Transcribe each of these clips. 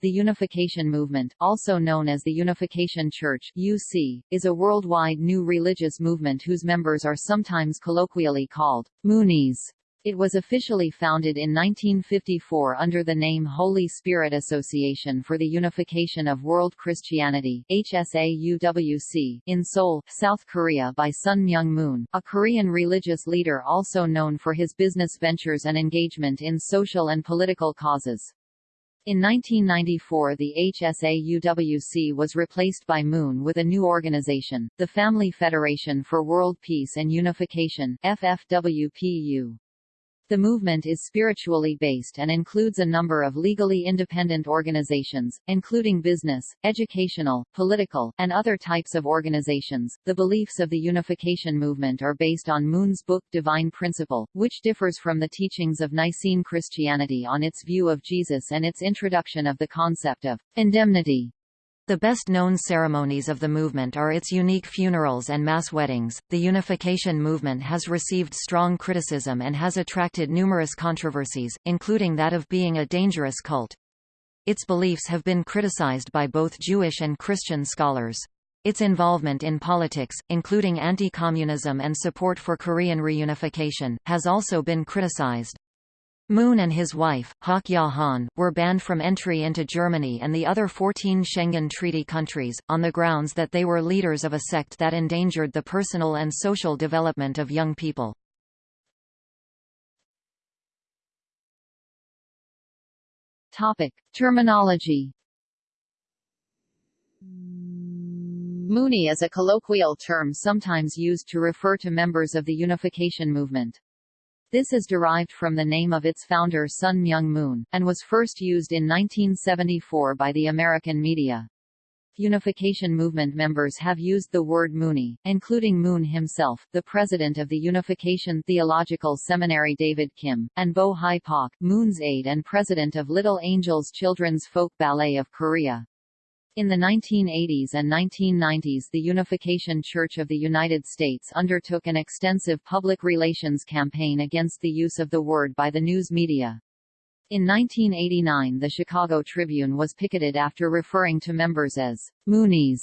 The Unification Movement, also known as the Unification Church (UC), is a worldwide new religious movement whose members are sometimes colloquially called Moonies. It was officially founded in 1954 under the name Holy Spirit Association for the Unification of World Christianity HSAUWC, in Seoul, South Korea by Sun Myung Moon, a Korean religious leader also known for his business ventures and engagement in social and political causes. In 1994 the HSAUWC was replaced by Moon with a new organization, the Family Federation for World Peace and Unification FFWPU. The movement is spiritually based and includes a number of legally independent organizations, including business, educational, political, and other types of organizations. The beliefs of the unification movement are based on Moon's book Divine Principle, which differs from the teachings of Nicene Christianity on its view of Jesus and its introduction of the concept of indemnity. The best known ceremonies of the movement are its unique funerals and mass weddings. The unification movement has received strong criticism and has attracted numerous controversies, including that of being a dangerous cult. Its beliefs have been criticized by both Jewish and Christian scholars. Its involvement in politics, including anti-communism and support for Korean reunification, has also been criticized. Moon and his wife, Hak Ja Han, were banned from entry into Germany and the other 14 Schengen Treaty countries, on the grounds that they were leaders of a sect that endangered the personal and social development of young people. Topic. Terminology Moonie is a colloquial term sometimes used to refer to members of the unification movement. This is derived from the name of its founder Sun Myung Moon, and was first used in 1974 by the American media. Unification movement members have used the word Moonie, including Moon himself, the president of the Unification Theological Seminary David Kim, and Bo Hi Pak, Moon's aide and president of Little Angels Children's Folk Ballet of Korea. In the 1980s and 1990s the Unification Church of the United States undertook an extensive public relations campaign against the use of the word by the news media. In 1989 the Chicago Tribune was picketed after referring to members as Moonies.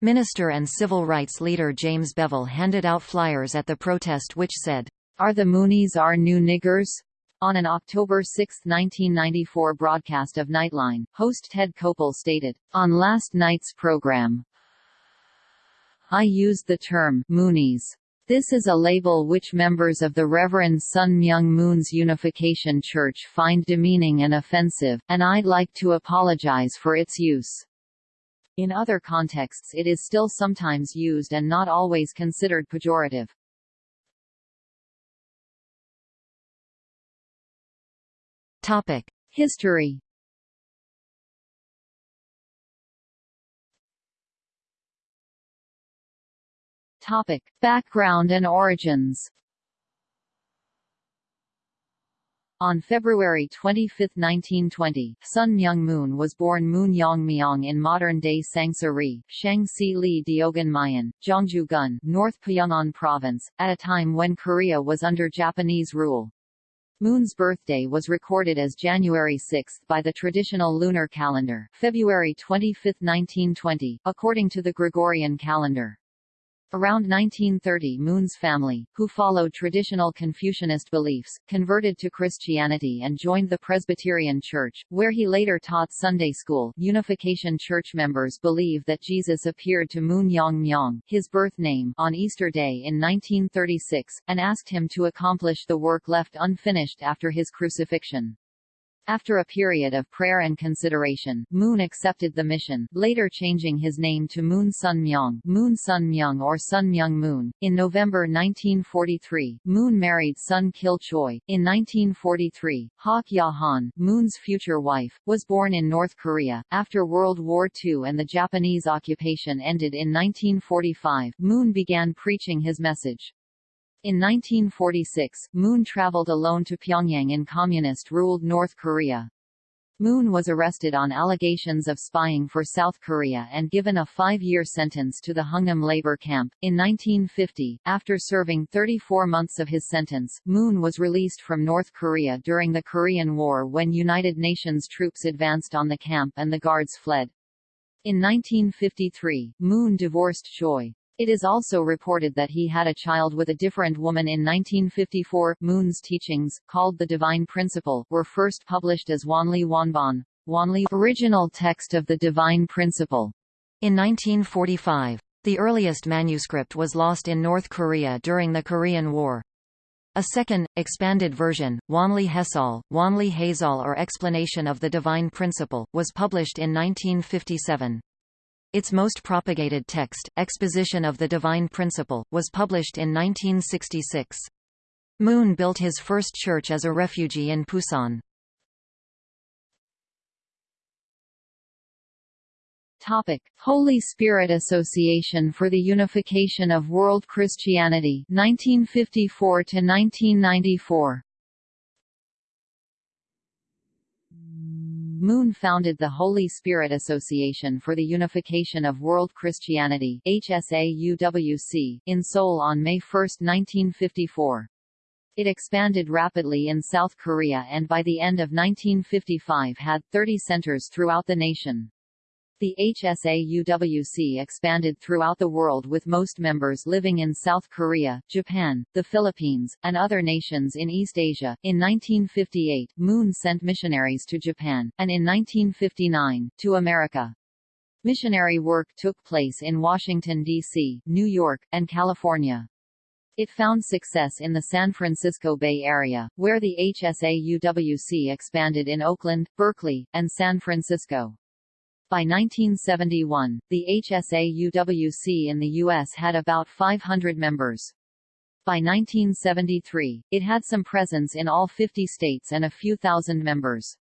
Minister and civil rights leader James Bevel handed out flyers at the protest which said, Are the Moonies our new niggers? On an October 6, 1994 broadcast of Nightline, host Ted Koppel stated, On last night's program, I used the term Moonies. This is a label which members of the Reverend Sun Myung Moon's Unification Church find demeaning and offensive, and I'd like to apologize for its use. In other contexts it is still sometimes used and not always considered pejorative. Topic: History. Topic: Background and origins. On February 25, 1920, Sun Myung Moon was born Moon Yong Myong in modern-day Sangsa-ri, Shangsi Li Diogan Gyeongju-gun, North Pyongan Province, at a time when Korea was under Japanese rule. Moon's birthday was recorded as January 6 by the traditional lunar calendar, February 25, 1920, according to the Gregorian calendar. Around 1930 Moon's family, who followed traditional Confucianist beliefs, converted to Christianity and joined the Presbyterian Church, where he later taught Sunday school. Unification Church members believe that Jesus appeared to Moon Yong Myong, his birth name, on Easter Day in 1936, and asked him to accomplish the work left unfinished after his crucifixion. After a period of prayer and consideration, Moon accepted the mission, later changing his name to Moon Sun Myong, Moon Sun Myung or Sun Myung Moon. In November 1943, Moon married Sun Kil Choi. In 1943, Hak Ja Han, Moon's future wife, was born in North Korea. After World War II and the Japanese occupation ended in 1945, Moon began preaching his message. In 1946, Moon traveled alone to Pyongyang in communist-ruled North Korea. Moon was arrested on allegations of spying for South Korea and given a five-year sentence to the Hungnam labor camp. In 1950, after serving 34 months of his sentence, Moon was released from North Korea during the Korean War when United Nations troops advanced on the camp and the guards fled. In 1953, Moon divorced Choi. It is also reported that he had a child with a different woman in 1954. Moon's teachings, called the Divine Principle, were first published as Wanli Wanban, Wanli original text of the Divine Principle. In 1945, the earliest manuscript was lost in North Korea during the Korean War. A second, expanded version, Wanli Hesal, Wanli Hazal or Explanation of the Divine Principle, was published in 1957. Its most propagated text, Exposition of the Divine Principle, was published in 1966. Moon built his first church as a refugee in Pusan. Topic: Holy Spirit Association for the Unification of World Christianity 1954 to 1994. Moon founded the Holy Spirit Association for the Unification of World Christianity HSAUWC, in Seoul on May 1, 1954. It expanded rapidly in South Korea and by the end of 1955 had 30 centers throughout the nation. The HSAUWC expanded throughout the world with most members living in South Korea, Japan, the Philippines, and other nations in East Asia. In 1958, Moon sent missionaries to Japan, and in 1959, to America. Missionary work took place in Washington, D.C., New York, and California. It found success in the San Francisco Bay Area, where the HSAUWC expanded in Oakland, Berkeley, and San Francisco. By 1971, the HSA-UWC in the U.S. had about 500 members. By 1973, it had some presence in all 50 states and a few thousand members.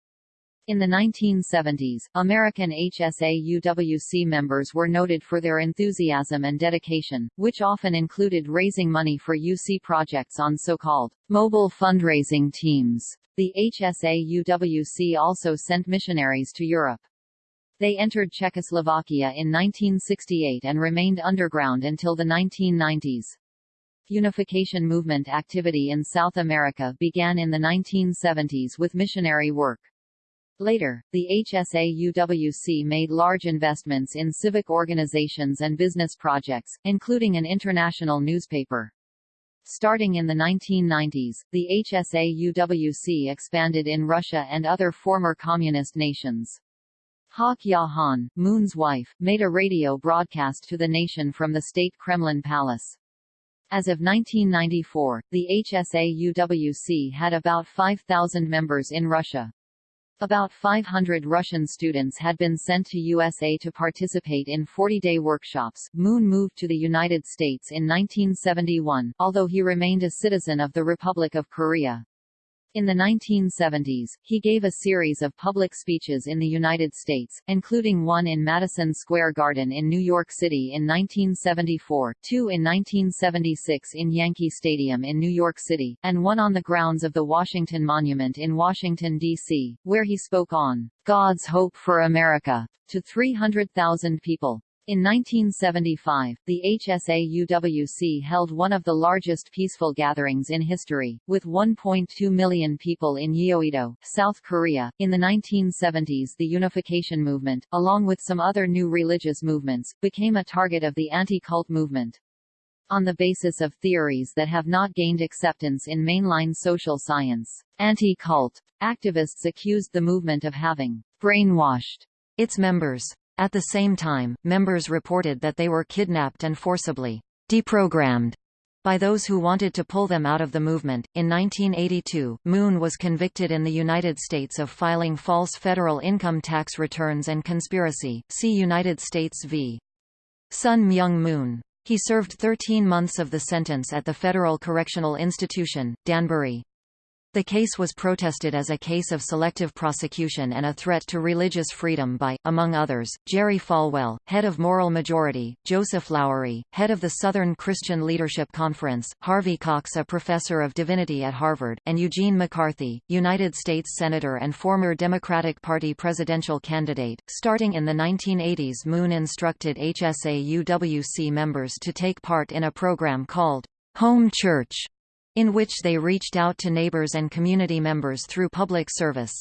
In the 1970s, American HSA-UWC members were noted for their enthusiasm and dedication, which often included raising money for UC projects on so-called mobile fundraising teams. The HSA-UWC also sent missionaries to Europe. They entered Czechoslovakia in 1968 and remained underground until the 1990s. Unification movement activity in South America began in the 1970s with missionary work. Later, the HSA-UWC made large investments in civic organizations and business projects, including an international newspaper. Starting in the 1990s, the HSA-UWC expanded in Russia and other former communist nations. Hak Ja Han, Moon's wife, made a radio broadcast to the nation from the state Kremlin Palace. As of 1994, the HSA-UWC had about 5,000 members in Russia. About 500 Russian students had been sent to USA to participate in 40-day workshops. Moon moved to the United States in 1971, although he remained a citizen of the Republic of Korea. In the 1970s, he gave a series of public speeches in the United States, including one in Madison Square Garden in New York City in 1974, two in 1976 in Yankee Stadium in New York City, and one on the grounds of the Washington Monument in Washington, D.C., where he spoke on God's Hope for America to 300,000 people. In 1975, the HSA-UWC held one of the largest peaceful gatherings in history, with 1.2 million people in Yeouido, South Korea. In the 1970s the unification movement, along with some other new religious movements, became a target of the anti-cult movement. On the basis of theories that have not gained acceptance in mainline social science, anti-cult activists accused the movement of having brainwashed its members. At the same time, members reported that they were kidnapped and forcibly deprogrammed by those who wanted to pull them out of the movement. In 1982, Moon was convicted in the United States of filing false federal income tax returns and conspiracy. See United States v. Sun Myung Moon. He served 13 months of the sentence at the Federal Correctional Institution, Danbury. The case was protested as a case of selective prosecution and a threat to religious freedom by, among others, Jerry Falwell, head of Moral Majority, Joseph Lowery, head of the Southern Christian Leadership Conference, Harvey Cox a professor of divinity at Harvard, and Eugene McCarthy, United States Senator and former Democratic Party presidential candidate. Starting in the 1980s Moon instructed HSA-UWC members to take part in a program called Home Church in which they reached out to neighbors and community members through public service.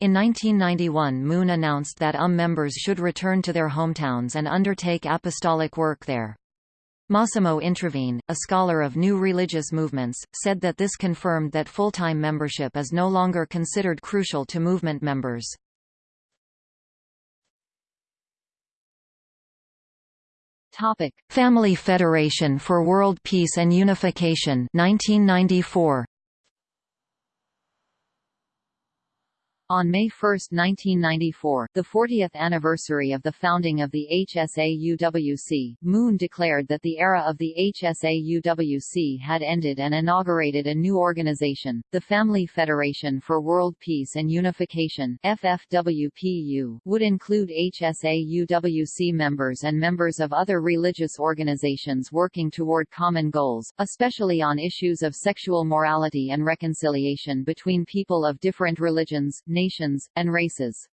In 1991 Moon announced that UM members should return to their hometowns and undertake apostolic work there. Massimo Introvigne, a scholar of new religious movements, said that this confirmed that full-time membership is no longer considered crucial to movement members. Topic: Family Federation for World Peace and Unification 1994 On May 1, 1994, the 40th anniversary of the founding of the HSA-UWC, Moon declared that the era of the HSA-UWC had ended and inaugurated a new organization, the Family Federation for World Peace and Unification FFWPU, would include HSA-UWC members and members of other religious organizations working toward common goals, especially on issues of sexual morality and reconciliation between people of different religions, and races.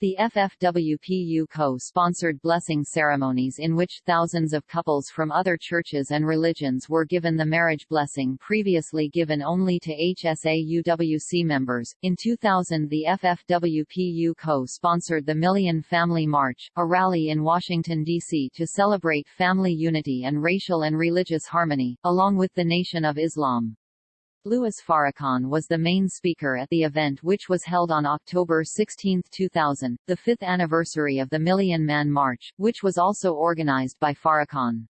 The FFWPU co-sponsored blessing ceremonies in which thousands of couples from other churches and religions were given the marriage blessing previously given only to HSA-UWC members. In 2000 the FFWPU co-sponsored the Million Family March, a rally in Washington, D.C. to celebrate family unity and racial and religious harmony, along with the Nation of Islam. Louis Farrakhan was the main speaker at the event which was held on October 16, 2000, the fifth anniversary of the Million Man March, which was also organized by Farrakhan.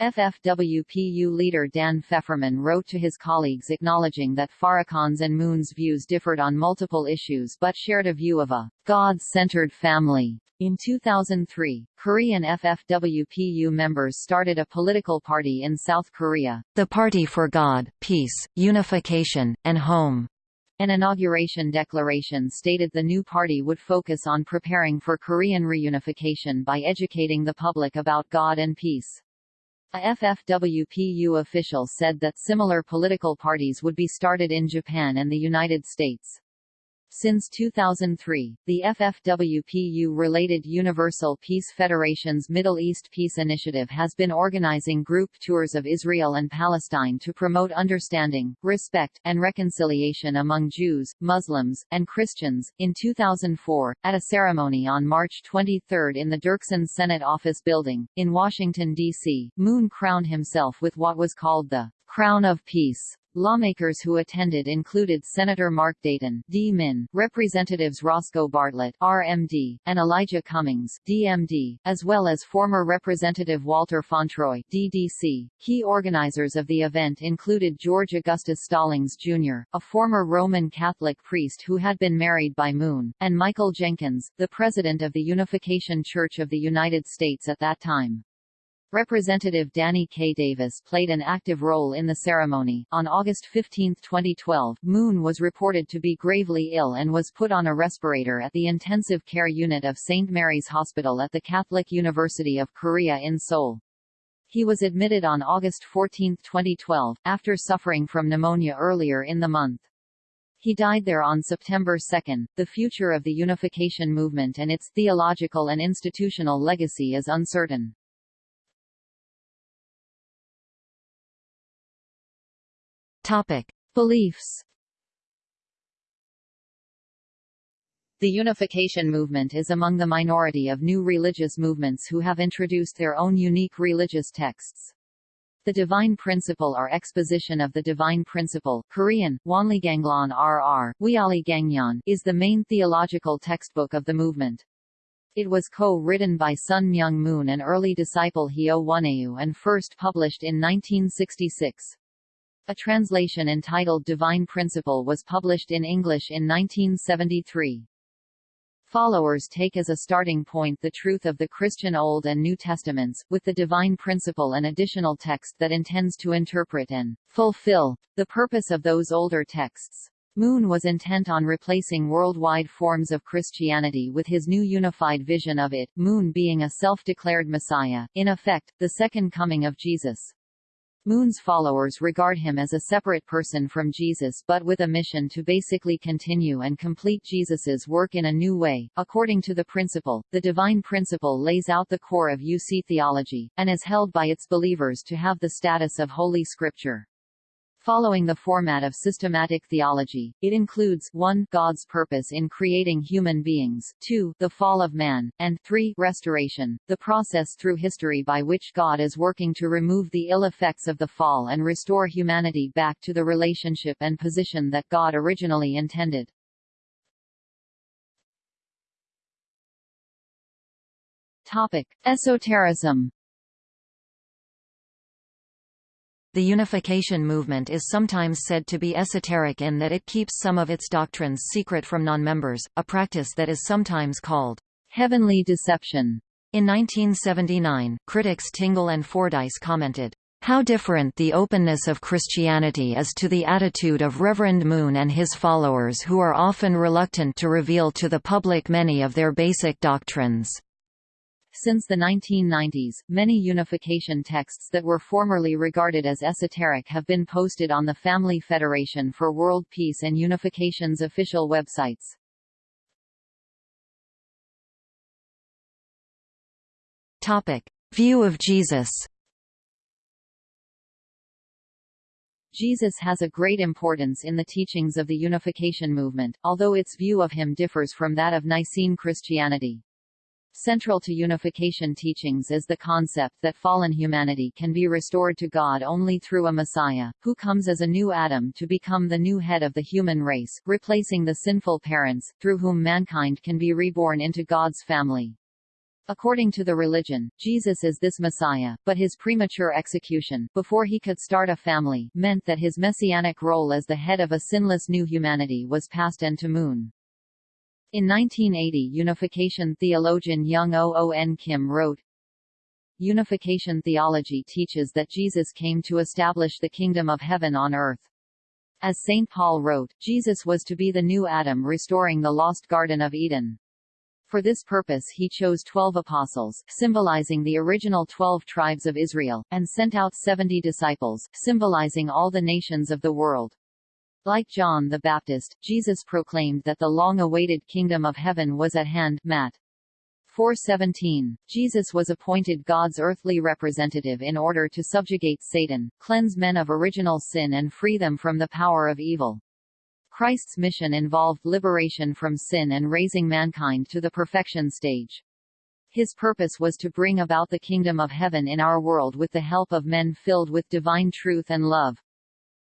FFWPU leader Dan Fefferman wrote to his colleagues acknowledging that Farrakhan's and Moon's views differed on multiple issues but shared a view of a God-centered family. In 2003, Korean FFWPU members started a political party in South Korea, the Party for God, Peace, Unification, and Home. An inauguration declaration stated the new party would focus on preparing for Korean reunification by educating the public about God and peace. A FFWPU official said that similar political parties would be started in Japan and the United States. Since 2003, the FFWPU-related Universal Peace Federation's Middle East Peace Initiative has been organizing group tours of Israel and Palestine to promote understanding, respect, and reconciliation among Jews, Muslims, and Christians. In 2004, at a ceremony on March 23 in the Dirksen Senate Office Building, in Washington, D.C., Moon crowned himself with what was called the Crown of Peace. Lawmakers who attended included Senator Mark Dayton D-Min, Representatives Roscoe Bartlett RMD, and Elijah Cummings DMD, as well as former Representative Walter Fauntroy DDC. Key organizers of the event included George Augustus Stallings Jr., a former Roman Catholic priest who had been married by Moon, and Michael Jenkins, the president of the Unification Church of the United States at that time. Representative Danny K. Davis played an active role in the ceremony. On August 15, 2012, Moon was reported to be gravely ill and was put on a respirator at the intensive care unit of St. Mary's Hospital at the Catholic University of Korea in Seoul. He was admitted on August 14, 2012, after suffering from pneumonia earlier in the month. He died there on September 2. The future of the unification movement and its theological and institutional legacy is uncertain. Topic: Beliefs. The unification movement is among the minority of new religious movements who have introduced their own unique religious texts. The Divine Principle or Exposition of the Divine Principle Korean, Wanliganglan RR, Wiali Gangyan, is the main theological textbook of the movement. It was co-written by Sun Myung Moon an early disciple Hyo Won Eu and first published in 1966. A translation entitled Divine Principle was published in English in 1973. Followers take as a starting point the truth of the Christian Old and New Testaments, with the divine principle and additional text that intends to interpret and fulfill the purpose of those older texts. Moon was intent on replacing worldwide forms of Christianity with his new unified vision of it, Moon being a self-declared Messiah, in effect, the second coming of Jesus. Moon's followers regard him as a separate person from Jesus but with a mission to basically continue and complete Jesus's work in a new way. According to the principle, the divine principle lays out the core of UC theology, and is held by its believers to have the status of Holy Scripture. Following the format of systematic theology, it includes 1 God's purpose in creating human beings, 2 the fall of man, and 3 restoration, the process through history by which God is working to remove the ill effects of the fall and restore humanity back to the relationship and position that God originally intended. Topic: Esotericism The unification movement is sometimes said to be esoteric in that it keeps some of its doctrines secret from non-members, a practice that is sometimes called heavenly deception. In 1979, critics Tingle and Fordyce commented, how different the openness of Christianity is to the attitude of Reverend Moon and his followers who are often reluctant to reveal to the public many of their basic doctrines. Since the 1990s, many unification texts that were formerly regarded as esoteric have been posted on the Family Federation for World Peace and Unification's official websites. Topic: View of Jesus. Jesus has a great importance in the teachings of the unification movement, although its view of him differs from that of Nicene Christianity. Central to unification teachings is the concept that fallen humanity can be restored to God only through a Messiah, who comes as a new Adam to become the new head of the human race, replacing the sinful parents, through whom mankind can be reborn into God's family. According to the religion, Jesus is this Messiah, but his premature execution, before he could start a family, meant that his messianic role as the head of a sinless new humanity was past and to moon. In 1980 unification theologian Young O.O.N. Kim wrote, Unification theology teaches that Jesus came to establish the kingdom of heaven on earth. As St. Paul wrote, Jesus was to be the new Adam restoring the lost Garden of Eden. For this purpose he chose twelve apostles, symbolizing the original twelve tribes of Israel, and sent out seventy disciples, symbolizing all the nations of the world. Like John the Baptist, Jesus proclaimed that the long-awaited kingdom of heaven was at hand Matt. 4:17. Jesus was appointed God's earthly representative in order to subjugate Satan, cleanse men of original sin and free them from the power of evil. Christ's mission involved liberation from sin and raising mankind to the perfection stage. His purpose was to bring about the kingdom of heaven in our world with the help of men filled with divine truth and love.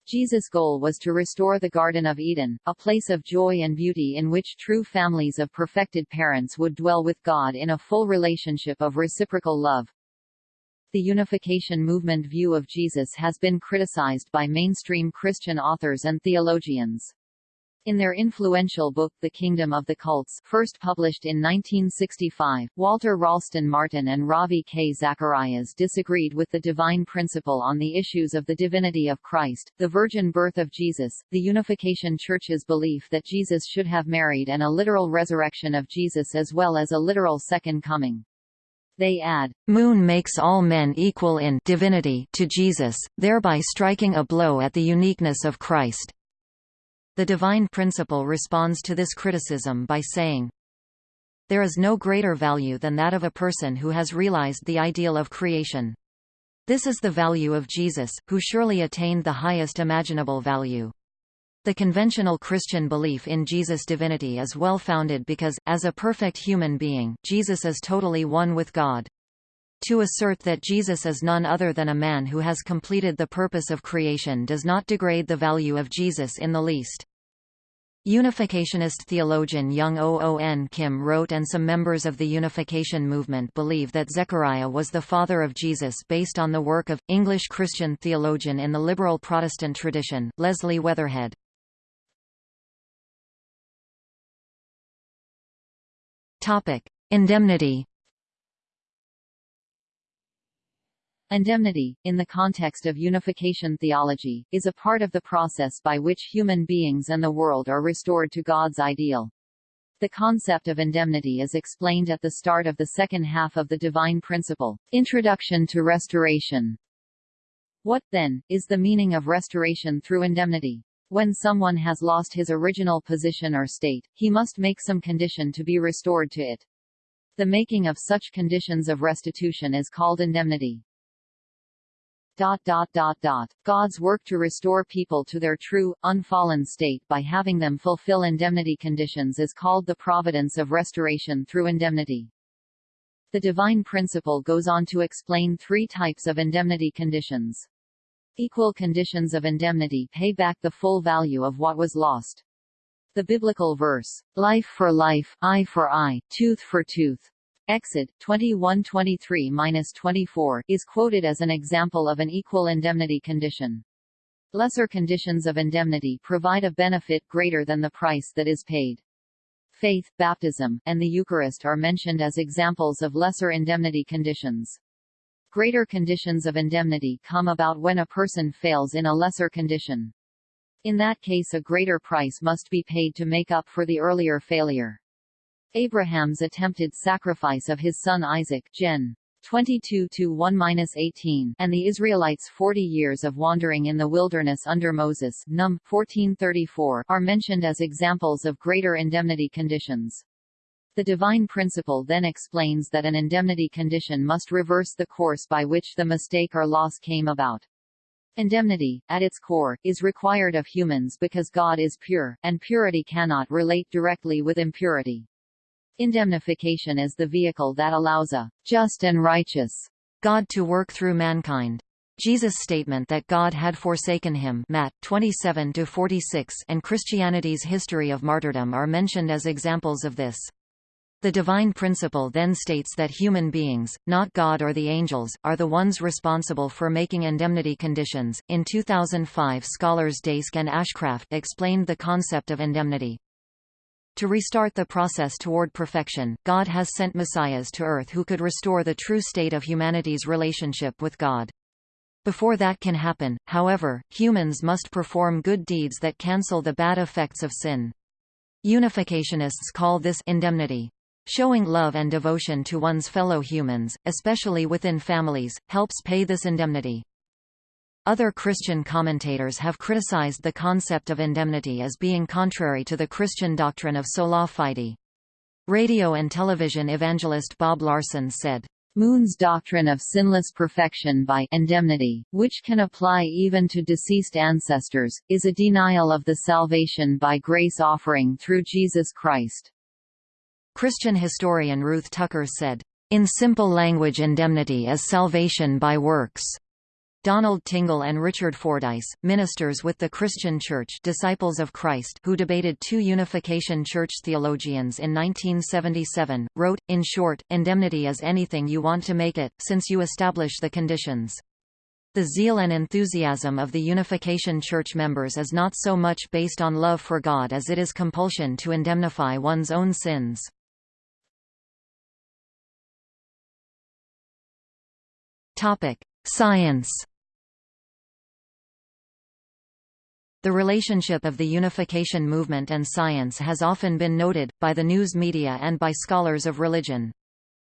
Jesus' goal was to restore the Garden of Eden, a place of joy and beauty in which true families of perfected parents would dwell with God in a full relationship of reciprocal love. The unification movement view of Jesus has been criticized by mainstream Christian authors and theologians. In their influential book The Kingdom of the Cults first published in 1965, Walter Ralston Martin and Ravi K. Zacharias disagreed with the divine principle on the issues of the divinity of Christ, the virgin birth of Jesus, the Unification Church's belief that Jesus should have married and a literal resurrection of Jesus as well as a literal second coming. They add, Moon makes all men equal in divinity to Jesus, thereby striking a blow at the uniqueness of Christ. The divine principle responds to this criticism by saying, There is no greater value than that of a person who has realized the ideal of creation. This is the value of Jesus, who surely attained the highest imaginable value. The conventional Christian belief in Jesus' divinity is well founded because, as a perfect human being, Jesus is totally one with God. To assert that Jesus is none other than a man who has completed the purpose of creation does not degrade the value of Jesus in the least. Unificationist theologian Young O.O.N. Kim wrote and some members of the Unification movement believe that Zechariah was the father of Jesus based on the work of, English Christian theologian in the liberal Protestant tradition, Leslie Weatherhead. Indemnity. Indemnity, in the context of unification theology, is a part of the process by which human beings and the world are restored to God's ideal. The concept of indemnity is explained at the start of the second half of the Divine Principle, Introduction to Restoration. What, then, is the meaning of restoration through indemnity? When someone has lost his original position or state, he must make some condition to be restored to it. The making of such conditions of restitution is called indemnity. Dot, dot, dot, dot. God's work to restore people to their true, unfallen state by having them fulfill indemnity conditions is called the providence of restoration through indemnity. The divine principle goes on to explain three types of indemnity conditions. Equal conditions of indemnity pay back the full value of what was lost. The biblical verse, life for life, eye for eye, tooth for tooth, Exod 21:23-24 is quoted as an example of an equal indemnity condition. Lesser conditions of indemnity provide a benefit greater than the price that is paid. Faith, baptism, and the Eucharist are mentioned as examples of lesser indemnity conditions. Greater conditions of indemnity come about when a person fails in a lesser condition. In that case a greater price must be paid to make up for the earlier failure. Abraham's attempted sacrifice of his son Isaac Gen. 22-1-18 and the Israelites' 40 years of wandering in the wilderness under Moses Num 1434 are mentioned as examples of greater indemnity conditions. The divine principle then explains that an indemnity condition must reverse the course by which the mistake or loss came about. Indemnity, at its core, is required of humans because God is pure, and purity cannot relate directly with impurity. Indemnification is the vehicle that allows a just and righteous God to work through mankind. Jesus' statement that God had forsaken him Matt 27 and Christianity's history of martyrdom are mentioned as examples of this. The divine principle then states that human beings, not God or the angels, are the ones responsible for making indemnity conditions. In 2005, scholars Daiske and Ashcraft explained the concept of indemnity. To restart the process toward perfection, God has sent messiahs to earth who could restore the true state of humanity's relationship with God. Before that can happen, however, humans must perform good deeds that cancel the bad effects of sin. Unificationists call this indemnity. Showing love and devotion to one's fellow humans, especially within families, helps pay this indemnity. Other Christian commentators have criticized the concept of indemnity as being contrary to the Christian doctrine of sola fide. Radio and television evangelist Bob Larson said, Moon's doctrine of sinless perfection by indemnity, which can apply even to deceased ancestors, is a denial of the salvation by grace offering through Jesus Christ. Christian historian Ruth Tucker said, In simple language indemnity is salvation by works. Donald Tingle and Richard Fordyce, ministers with the Christian Church Disciples of Christ who debated two Unification Church theologians in 1977, wrote, in short, indemnity is anything you want to make it, since you establish the conditions. The zeal and enthusiasm of the Unification Church members is not so much based on love for God as it is compulsion to indemnify one's own sins. Science The relationship of the unification movement and science has often been noted, by the news media and by scholars of religion.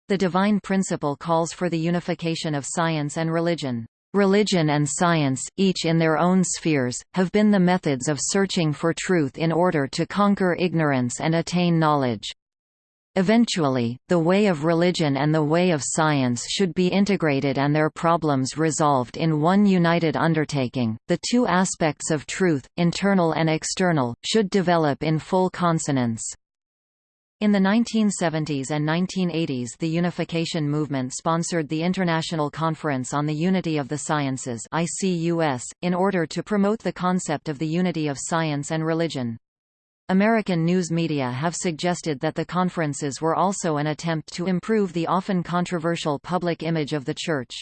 The divine principle calls for the unification of science and religion. Religion and science, each in their own spheres, have been the methods of searching for truth in order to conquer ignorance and attain knowledge. Eventually, the way of religion and the way of science should be integrated and their problems resolved in one united undertaking. The two aspects of truth, internal and external, should develop in full consonance. In the 1970s and 1980s the Unification Movement sponsored the International Conference on the Unity of the Sciences in order to promote the concept of the unity of science and religion. American news media have suggested that the conferences were also an attempt to improve the often controversial public image of the Church.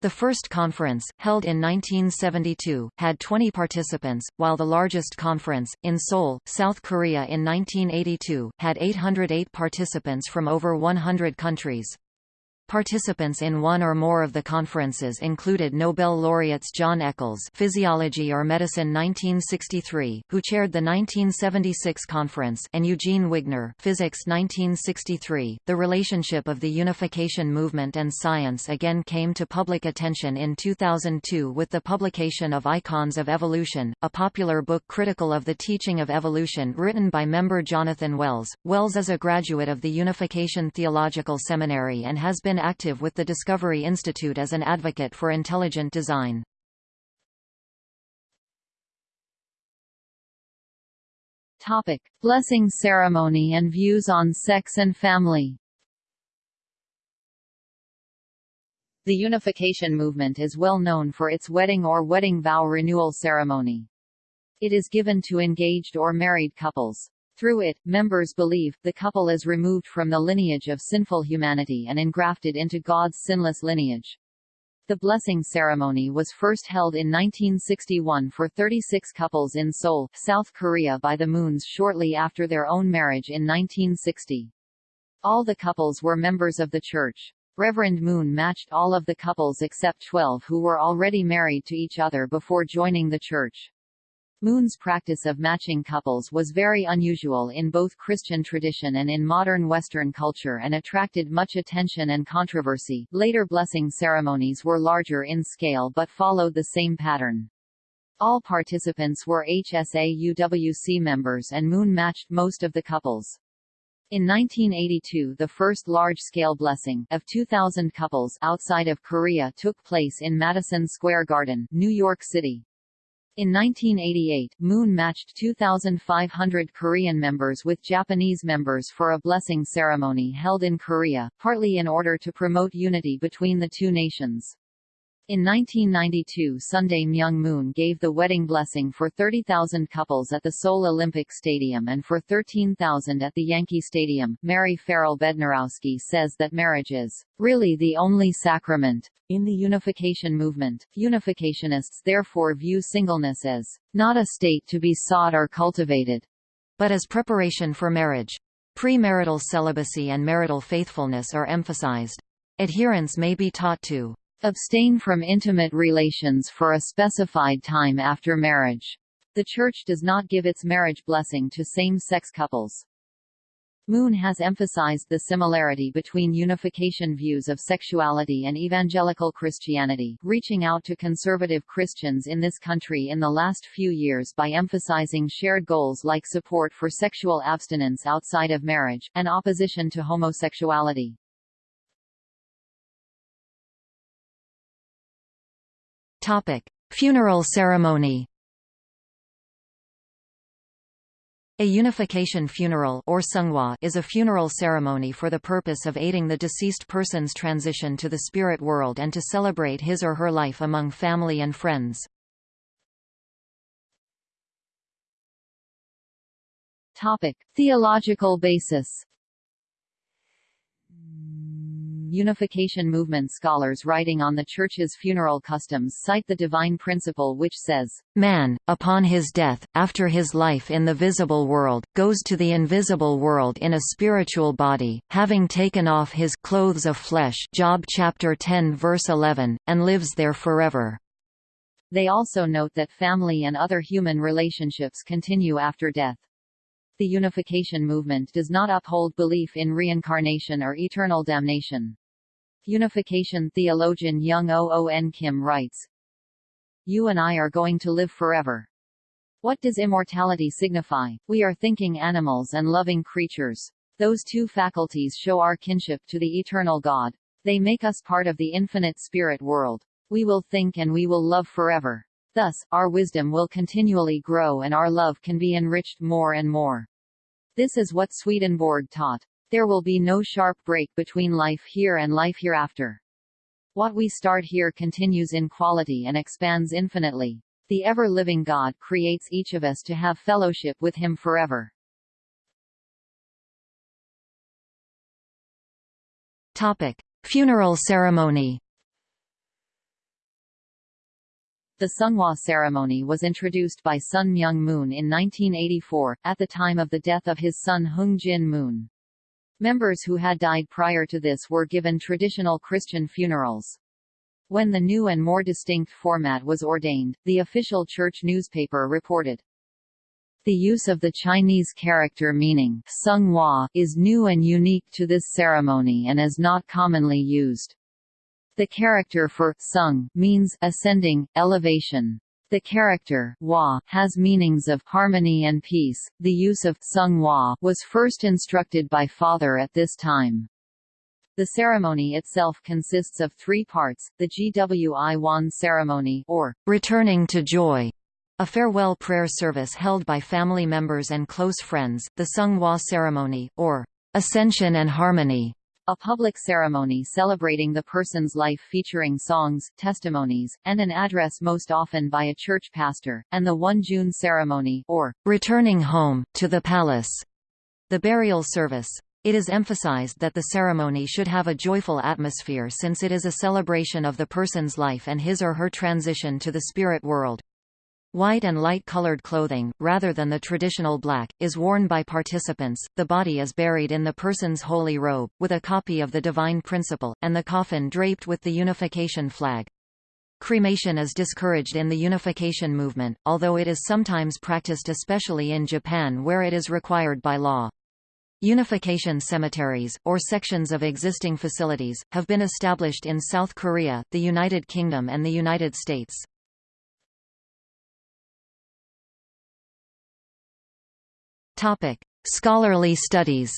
The first conference, held in 1972, had 20 participants, while the largest conference, in Seoul, South Korea in 1982, had 808 participants from over 100 countries. Participants in one or more of the conferences included Nobel laureates John Eccles Physiology or Medicine 1963, who chaired the 1976 conference and Eugene Wigner Physics 1963. The relationship of the unification movement and science again came to public attention in 2002 with the publication of Icons of Evolution, a popular book critical of the teaching of evolution written by member Jonathan Wells. Wells is a graduate of the Unification Theological Seminary and has been been active with the Discovery Institute as an advocate for intelligent design. Topic: Blessing ceremony and views on sex and family. The unification movement is well known for its wedding or wedding vow renewal ceremony. It is given to engaged or married couples. Through it, members believe, the couple is removed from the lineage of sinful humanity and engrafted into God's sinless lineage. The blessing ceremony was first held in 1961 for 36 couples in Seoul, South Korea by the Moons shortly after their own marriage in 1960. All the couples were members of the church. Reverend Moon matched all of the couples except 12 who were already married to each other before joining the church. Moon's practice of matching couples was very unusual in both Christian tradition and in modern Western culture and attracted much attention and controversy. Later blessing ceremonies were larger in scale but followed the same pattern. All participants were HSA UWC members and Moon matched most of the couples. In 1982 the first large-scale blessing of 2,000 couples outside of Korea took place in Madison Square Garden, New York City. In 1988, Moon matched 2,500 Korean members with Japanese members for a blessing ceremony held in Korea, partly in order to promote unity between the two nations. In 1992 Sun Myung Moon gave the wedding blessing for 30,000 couples at the Seoul Olympic Stadium and for 13,000 at the Yankee Stadium. Mary Farrell Bednarowski says that marriage is really the only sacrament. In the unification movement, unificationists therefore view singleness as not a state to be sought or cultivated, but as preparation for marriage. Premarital celibacy and marital faithfulness are emphasized. Adherents may be taught to Abstain from intimate relations for a specified time after marriage. The Church does not give its marriage blessing to same-sex couples. Moon has emphasized the similarity between unification views of sexuality and evangelical Christianity, reaching out to conservative Christians in this country in the last few years by emphasizing shared goals like support for sexual abstinence outside of marriage, and opposition to homosexuality. Funeral ceremony. A unification funeral or seonghwa is a funeral ceremony for the purpose of aiding the deceased person's transition to the spirit world and to celebrate his or her life among family and friends. Topic: Theological basis. Unification Movement scholars writing on the Church's funeral customs cite the divine principle which says, Man, upon his death, after his life in the visible world, goes to the invisible world in a spiritual body, having taken off his clothes of flesh Job chapter 10 verse 11, and lives there forever. They also note that family and other human relationships continue after death. The unification movement does not uphold belief in reincarnation or eternal damnation. Unification theologian Young Oon Kim writes, You and I are going to live forever. What does immortality signify? We are thinking animals and loving creatures. Those two faculties show our kinship to the eternal God. They make us part of the infinite spirit world. We will think and we will love forever. Thus, our wisdom will continually grow and our love can be enriched more and more. This is what Swedenborg taught. There will be no sharp break between life here and life hereafter. What we start here continues in quality and expands infinitely. The ever-living God creates each of us to have fellowship with Him forever. Topic. Funeral ceremony The Songhua ceremony was introduced by Sun Myung Moon in 1984, at the time of the death of his son Heung Jin Moon. Members who had died prior to this were given traditional Christian funerals. When the new and more distinct format was ordained, the official church newspaper reported, the use of the Chinese character meaning is new and unique to this ceremony and is not commonly used. The character for sung means ascending, elevation. The character Hua has meanings of harmony and peace. The use of Sung Hua was first instructed by Father at this time. The ceremony itself consists of three parts, the Gwi Wan ceremony or returning to joy, a farewell prayer service held by family members and close friends, the Sung Hua ceremony, or Ascension and Harmony, a public ceremony celebrating the person's life featuring songs, testimonies, and an address most often by a church pastor, and the Won-jeon ceremony or returning home, to the palace, the burial service. It is emphasized that the ceremony should have a joyful atmosphere since it is a celebration of the person's life and his or her transition to the spirit world. White and light-colored clothing, rather than the traditional black, is worn by participants. The body is buried in the person's holy robe, with a copy of the divine principle, and the coffin draped with the unification flag. Cremation is discouraged in the unification movement, although it is sometimes practiced especially in Japan where it is required by law. Unification cemeteries, or sections of existing facilities, have been established in South Korea, the United Kingdom and the United States. Topic: Scholarly studies.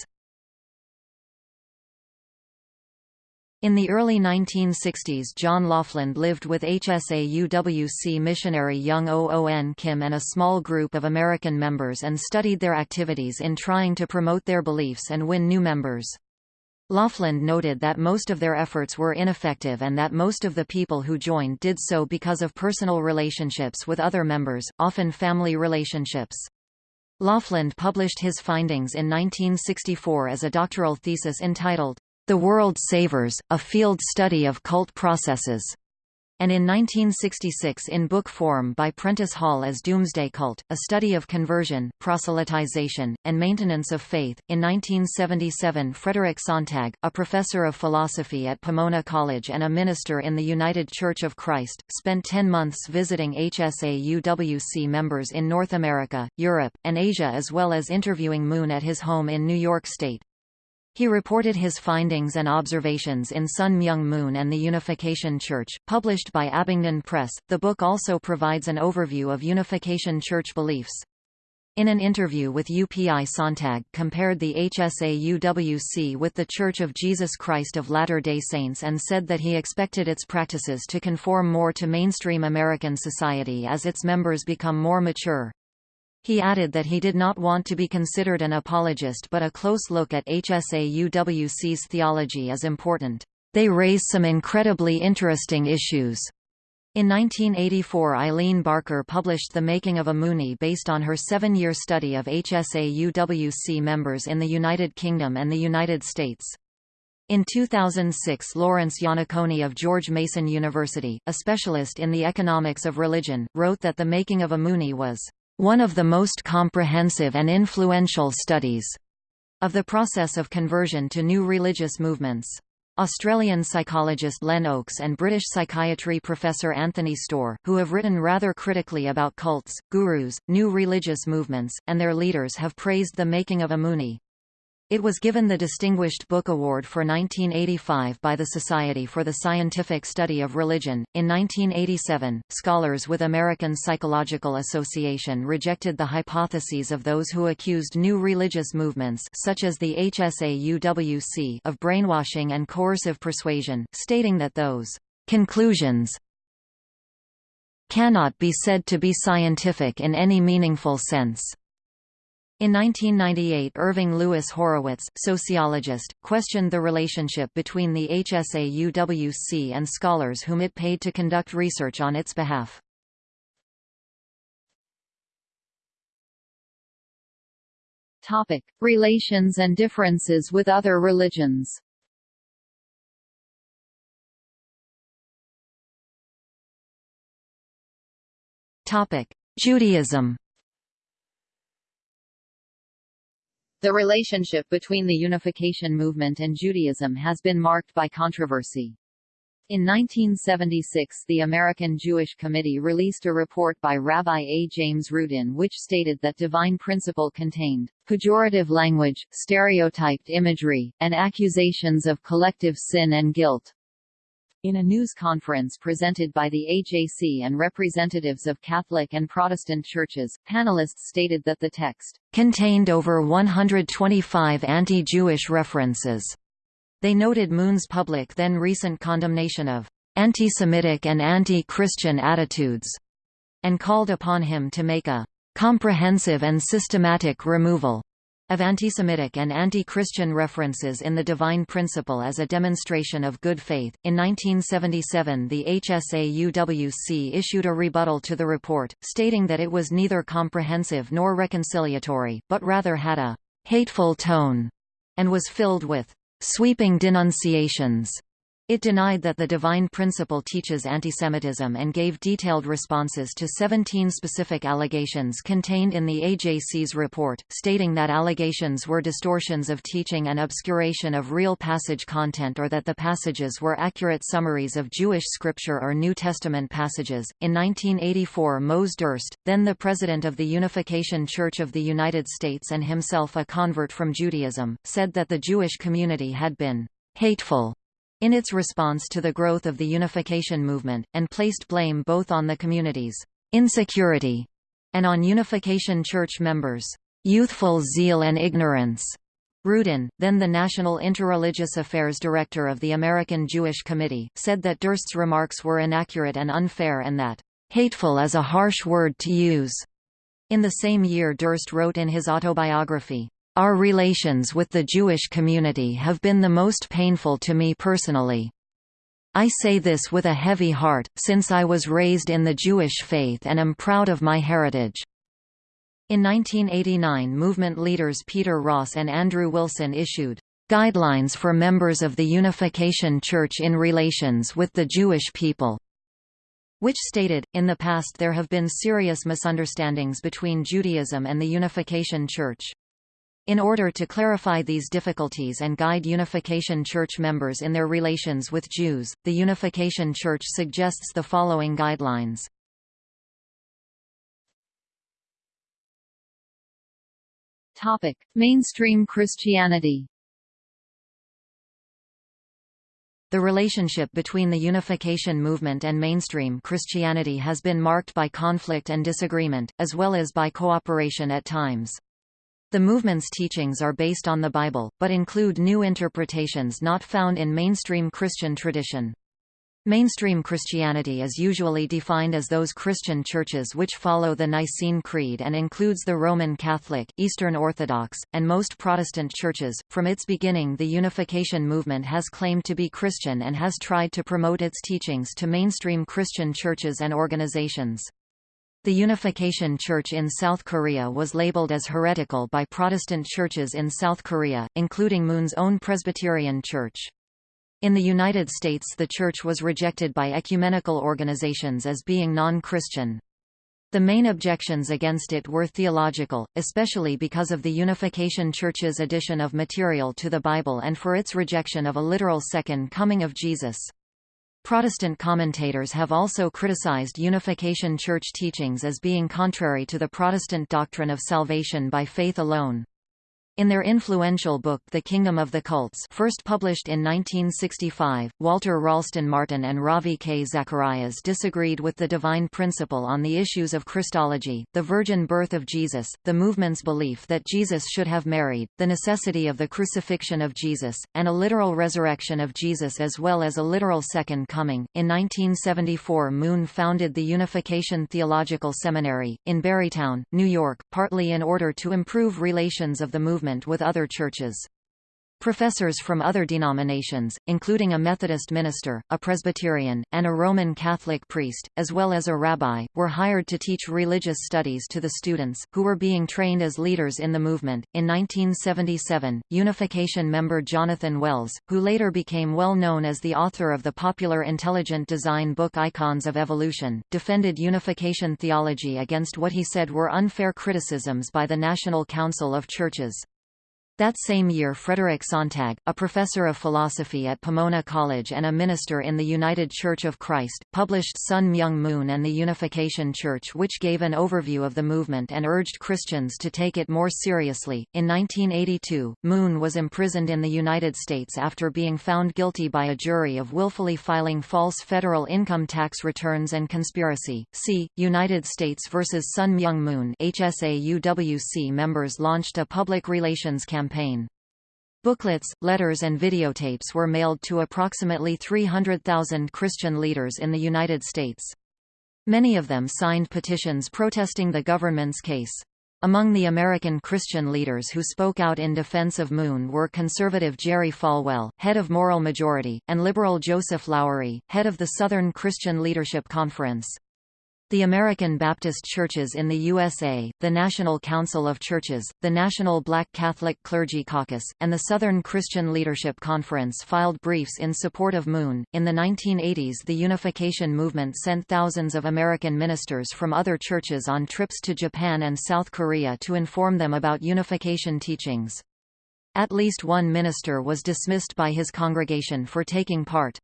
In the early 1960s John Lofland lived with HSA-UWC missionary Young Oon Kim and a small group of American members and studied their activities in trying to promote their beliefs and win new members. Lofland noted that most of their efforts were ineffective and that most of the people who joined did so because of personal relationships with other members, often family relationships. Lofland published his findings in 1964 as a doctoral thesis entitled, The World Savers, A Field Study of Cult Processes and in 1966 in book form by Prentice Hall as Doomsday Cult, A Study of Conversion, Proselytization, and Maintenance of Faith. In 1977 Frederick Sontag, a professor of philosophy at Pomona College and a minister in the United Church of Christ, spent 10 months visiting HSA-UWC members in North America, Europe, and Asia as well as interviewing Moon at his home in New York State. He reported his findings and observations in Sun Myung Moon and the Unification Church, published by Abingdon Press. The book also provides an overview of Unification Church beliefs. In an interview with UPI Sontag compared the HSA-UWC with The Church of Jesus Christ of Latter-day Saints and said that he expected its practices to conform more to mainstream American society as its members become more mature. He added that he did not want to be considered an apologist but a close look at HSA-UWC's theology is important. They raise some incredibly interesting issues. In 1984 Eileen Barker published The Making of a Moonie based on her seven-year study of HSA-UWC members in the United Kingdom and the United States. In 2006 Lawrence Iannaccone of George Mason University, a specialist in the economics of religion, wrote that The Making of a Moonie was one of the most comprehensive and influential studies of the process of conversion to new religious movements. Australian psychologist Len Oakes and British psychiatry professor Anthony Storr, who have written rather critically about cults, gurus, new religious movements, and their leaders have praised the making of a Moonie. It was given the Distinguished Book Award for 1985 by the Society for the Scientific Study of Religion. In 1987, scholars with American Psychological Association rejected the hypotheses of those who accused new religious movements such as the HSA-UWC of brainwashing and coercive persuasion, stating that those conclusions cannot be said to be scientific in any meaningful sense. In 1998 Irving Louis Horowitz, sociologist, questioned the relationship between the HSA-UWC and scholars whom it paid to conduct research on its behalf. Topic: Relations and differences with other religions. Topic: Judaism The relationship between the unification movement and Judaism has been marked by controversy. In 1976 the American Jewish Committee released a report by Rabbi A. James Rudin which stated that divine principle contained pejorative language, stereotyped imagery, and accusations of collective sin and guilt. In a news conference presented by the AJC and representatives of Catholic and Protestant churches, panelists stated that the text contained over 125 anti-Jewish references. They noted Moon's public then recent condemnation of anti-Semitic and anti-Christian attitudes, and called upon him to make a comprehensive and systematic removal of anti-Semitic and anti-Christian references in the divine principle as a demonstration of good faith. In 1977, the HSAUWC issued a rebuttal to the report, stating that it was neither comprehensive nor reconciliatory, but rather had a hateful tone and was filled with sweeping denunciations. It denied that the divine principle teaches antisemitism and gave detailed responses to 17 specific allegations contained in the AJC's report, stating that allegations were distortions of teaching and obscuration of real passage content or that the passages were accurate summaries of Jewish scripture or New Testament passages. In 1984, Mose Durst, then the president of the Unification Church of the United States and himself a convert from Judaism, said that the Jewish community had been hateful in its response to the growth of the unification movement, and placed blame both on the community's insecurity and on Unification Church members' youthful zeal and ignorance. Rudin, then the National Interreligious Affairs Director of the American Jewish Committee, said that Durst's remarks were inaccurate and unfair and that, "...hateful is a harsh word to use." In the same year Durst wrote in his autobiography, our relations with the Jewish community have been the most painful to me personally. I say this with a heavy heart, since I was raised in the Jewish faith and am proud of my heritage. In 1989 movement leaders Peter Ross and Andrew Wilson issued Guidelines for Members of the Unification Church in Relations with the Jewish People, which stated, in the past there have been serious misunderstandings between Judaism and the Unification Church. In order to clarify these difficulties and guide Unification Church members in their relations with Jews, the Unification Church suggests the following guidelines. Topic: Mainstream Christianity. The relationship between the Unification movement and mainstream Christianity has been marked by conflict and disagreement, as well as by cooperation at times. The movement's teachings are based on the Bible, but include new interpretations not found in mainstream Christian tradition. Mainstream Christianity is usually defined as those Christian churches which follow the Nicene Creed and includes the Roman Catholic, Eastern Orthodox, and most Protestant churches. From its beginning, the Unification movement has claimed to be Christian and has tried to promote its teachings to mainstream Christian churches and organizations. The Unification Church in South Korea was labeled as heretical by Protestant churches in South Korea, including Moon's own Presbyterian Church. In the United States the church was rejected by ecumenical organizations as being non-Christian. The main objections against it were theological, especially because of the Unification Church's addition of material to the Bible and for its rejection of a literal second coming of Jesus. Protestant commentators have also criticized Unification Church teachings as being contrary to the Protestant doctrine of salvation by faith alone. In their influential book The Kingdom of the Cults first published in 1965, Walter Ralston Martin and Ravi K. Zacharias disagreed with the divine principle on the issues of Christology, the virgin birth of Jesus, the movement's belief that Jesus should have married, the necessity of the crucifixion of Jesus, and a literal resurrection of Jesus as well as a literal second coming. In 1974 Moon founded the Unification Theological Seminary, in Barrytown, New York, partly in order to improve relations of the movement with other churches. Professors from other denominations, including a Methodist minister, a Presbyterian, and a Roman Catholic priest, as well as a rabbi, were hired to teach religious studies to the students, who were being trained as leaders in the movement. In 1977, Unification member Jonathan Wells, who later became well known as the author of the popular intelligent design book Icons of Evolution, defended unification theology against what he said were unfair criticisms by the National Council of Churches. That same year Frederick Sontag, a professor of philosophy at Pomona College and a minister in the United Church of Christ, published Sun Myung Moon and the Unification Church which gave an overview of the movement and urged Christians to take it more seriously. In 1982, Moon was imprisoned in the United States after being found guilty by a jury of willfully filing false federal income tax returns and conspiracy. See, United States versus Sun Myung Moon HSA-UWC members launched a public relations campaign campaign. Booklets, letters and videotapes were mailed to approximately 300,000 Christian leaders in the United States. Many of them signed petitions protesting the government's case. Among the American Christian leaders who spoke out in defense of Moon were conservative Jerry Falwell, head of Moral Majority, and liberal Joseph Lowery, head of the Southern Christian Leadership Conference. The American Baptist Churches in the USA, the National Council of Churches, the National Black Catholic Clergy Caucus, and the Southern Christian Leadership Conference filed briefs in support of Moon. In the 1980s, the unification movement sent thousands of American ministers from other churches on trips to Japan and South Korea to inform them about unification teachings. At least one minister was dismissed by his congregation for taking part.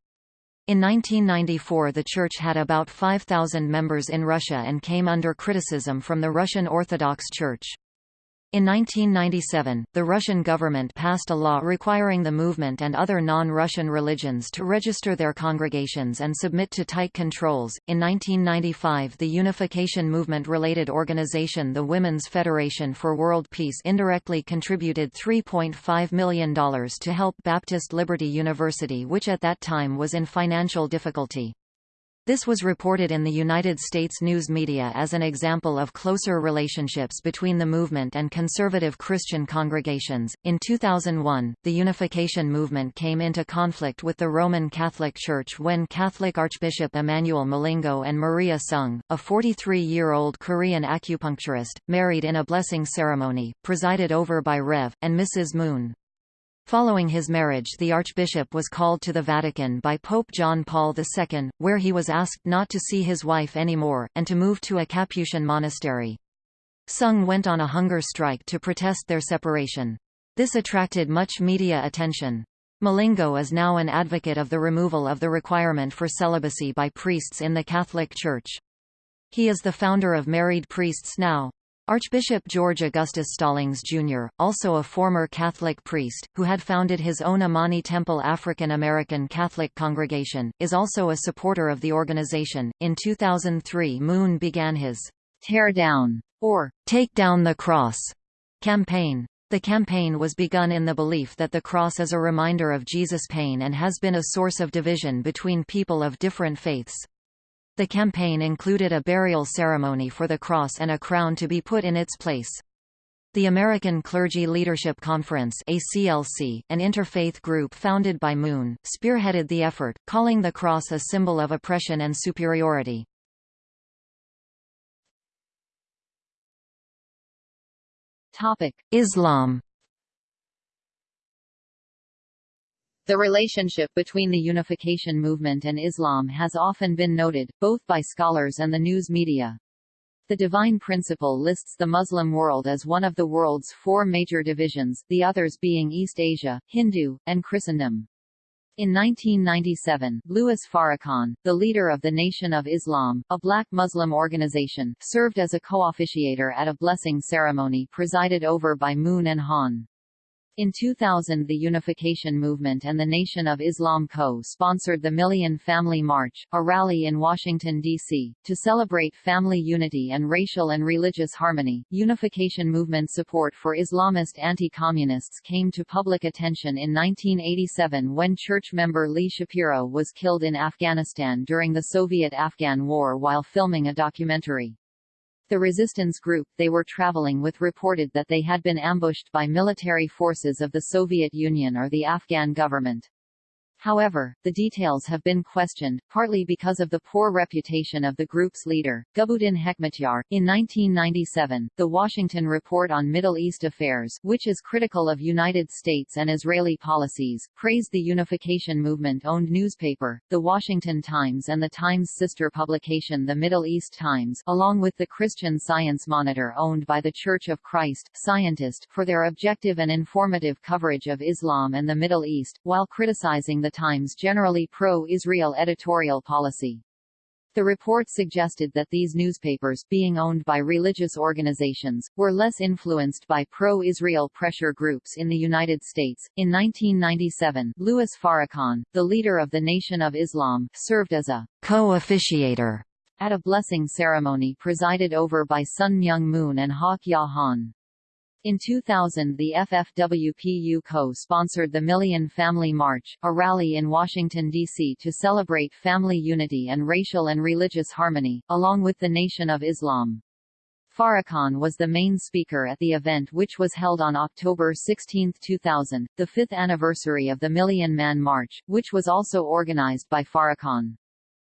In 1994 the church had about 5,000 members in Russia and came under criticism from the Russian Orthodox Church. In 1997, the Russian government passed a law requiring the movement and other non-Russian religions to register their congregations and submit to tight controls. In 1995, the unification movement-related organization the Women's Federation for World Peace indirectly contributed $3.5 million to help Baptist Liberty University which at that time was in financial difficulty. This was reported in the United States news media as an example of closer relationships between the movement and conservative Christian congregations. In 2001, the unification movement came into conflict with the Roman Catholic Church when Catholic Archbishop Emmanuel Milingo and Maria Sung, a 43-year-old Korean acupuncturist, married in a blessing ceremony, presided over by Rev. and Mrs. Moon. Following his marriage the archbishop was called to the Vatican by Pope John Paul II, where he was asked not to see his wife anymore, and to move to a Capuchin monastery. Sung went on a hunger strike to protest their separation. This attracted much media attention. Milingo is now an advocate of the removal of the requirement for celibacy by priests in the Catholic Church. He is the founder of Married Priests Now. Archbishop George Augustus Stallings, Jr., also a former Catholic priest, who had founded his own Imani Temple African American Catholic congregation, is also a supporter of the organization. In 2003, Moon began his Tear Down or Take Down the Cross campaign. The campaign was begun in the belief that the cross is a reminder of Jesus' pain and has been a source of division between people of different faiths. The campaign included a burial ceremony for the cross and a crown to be put in its place. The American Clergy Leadership Conference ACLC, an interfaith group founded by Moon, spearheaded the effort, calling the cross a symbol of oppression and superiority. Islam The relationship between the unification movement and Islam has often been noted, both by scholars and the news media. The Divine Principle lists the Muslim world as one of the world's four major divisions, the others being East Asia, Hindu, and Christendom. In 1997, Louis Farrakhan, the leader of the Nation of Islam, a black Muslim organization, served as a co-officiator at a blessing ceremony presided over by Moon and Han. In 2000 the Unification Movement and the Nation of Islam co-sponsored the Million Family March, a rally in Washington, D.C., to celebrate family unity and racial and religious harmony. Unification Movement support for Islamist anti-communists came to public attention in 1987 when church member Lee Shapiro was killed in Afghanistan during the Soviet-Afghan War while filming a documentary. The resistance group they were traveling with reported that they had been ambushed by military forces of the Soviet Union or the Afghan government. However, the details have been questioned, partly because of the poor reputation of the group's leader, Gulbuddin Hekmatyar. In 1997, the Washington Report on Middle East Affairs, which is critical of United States and Israeli policies, praised the unification movement-owned newspaper, The Washington Times and the Times' sister publication The Middle East Times, along with the Christian Science Monitor owned by the Church of Christ, Scientist, for their objective and informative coverage of Islam and the Middle East, while criticizing the Times' generally pro-Israel editorial policy. The report suggested that these newspapers, being owned by religious organizations, were less influenced by pro-Israel pressure groups in the United States. In 1997, Louis Farrakhan, the leader of the Nation of Islam, served as a co-officiator at a blessing ceremony presided over by Sun Myung Moon and Hak Ja Han. In 2000 the FFWPU co-sponsored the Million Family March, a rally in Washington, D.C. to celebrate family unity and racial and religious harmony, along with the Nation of Islam. Farrakhan was the main speaker at the event which was held on October 16, 2000, the fifth anniversary of the Million Man March, which was also organized by Farrakhan.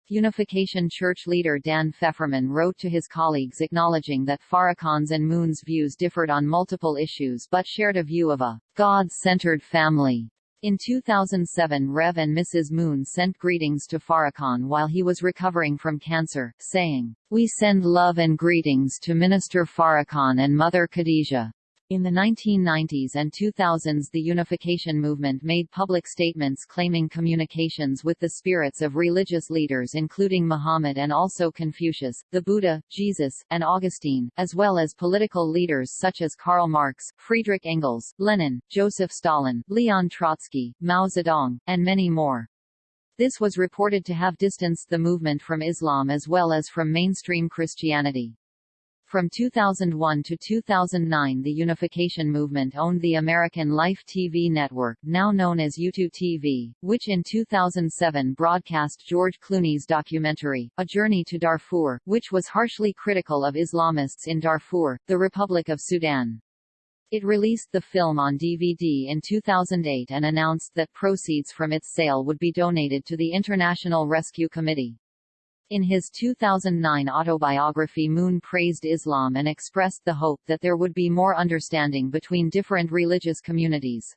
Unification Church leader Dan Fefferman wrote to his colleagues acknowledging that Farrakhan's and Moon's views differed on multiple issues but shared a view of a God-centered family. In 2007 Rev and Mrs. Moon sent greetings to Farrakhan while he was recovering from cancer, saying, We send love and greetings to Minister Farrakhan and Mother Khadijah. In the 1990s and 2000s the unification movement made public statements claiming communications with the spirits of religious leaders including Muhammad and also Confucius, the Buddha, Jesus, and Augustine, as well as political leaders such as Karl Marx, Friedrich Engels, Lenin, Joseph Stalin, Leon Trotsky, Mao Zedong, and many more. This was reported to have distanced the movement from Islam as well as from mainstream Christianity. From 2001 to 2009 the unification movement owned the American Life TV network now known as YouToo TV, which in 2007 broadcast George Clooney's documentary, A Journey to Darfur, which was harshly critical of Islamists in Darfur, the Republic of Sudan. It released the film on DVD in 2008 and announced that proceeds from its sale would be donated to the International Rescue Committee. In his 2009 autobiography Moon praised Islam and expressed the hope that there would be more understanding between different religious communities.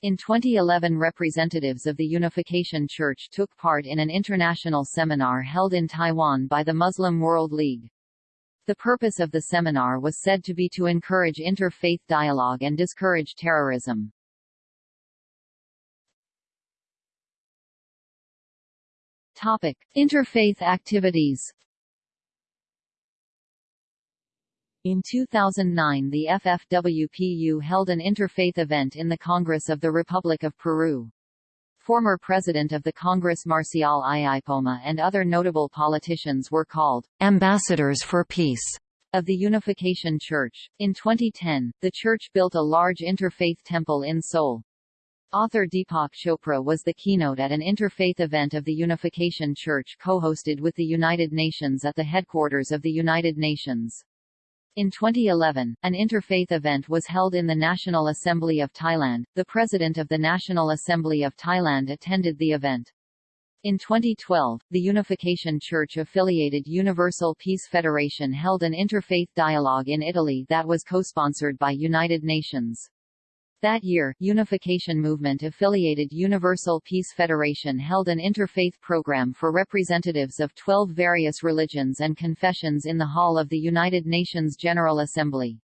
In 2011 representatives of the Unification Church took part in an international seminar held in Taiwan by the Muslim World League. The purpose of the seminar was said to be to encourage interfaith dialogue and discourage terrorism. Topic: Interfaith activities. In 2009 the FFWPU held an interfaith event in the Congress of the Republic of Peru. Former President of the Congress Marcial Ayaipoma and other notable politicians were called ambassadors for peace of the Unification Church. In 2010, the church built a large interfaith temple in Seoul. Author Deepak Chopra was the keynote at an interfaith event of the Unification Church co-hosted with the United Nations at the headquarters of the United Nations. In 2011, an interfaith event was held in the National Assembly of Thailand. The President of the National Assembly of Thailand attended the event. In 2012, the Unification Church-affiliated Universal Peace Federation held an interfaith dialogue in Italy that was co-sponsored by United Nations. That year, Unification Movement-affiliated Universal Peace Federation held an interfaith program for representatives of 12 various religions and confessions in the hall of the United Nations General Assembly.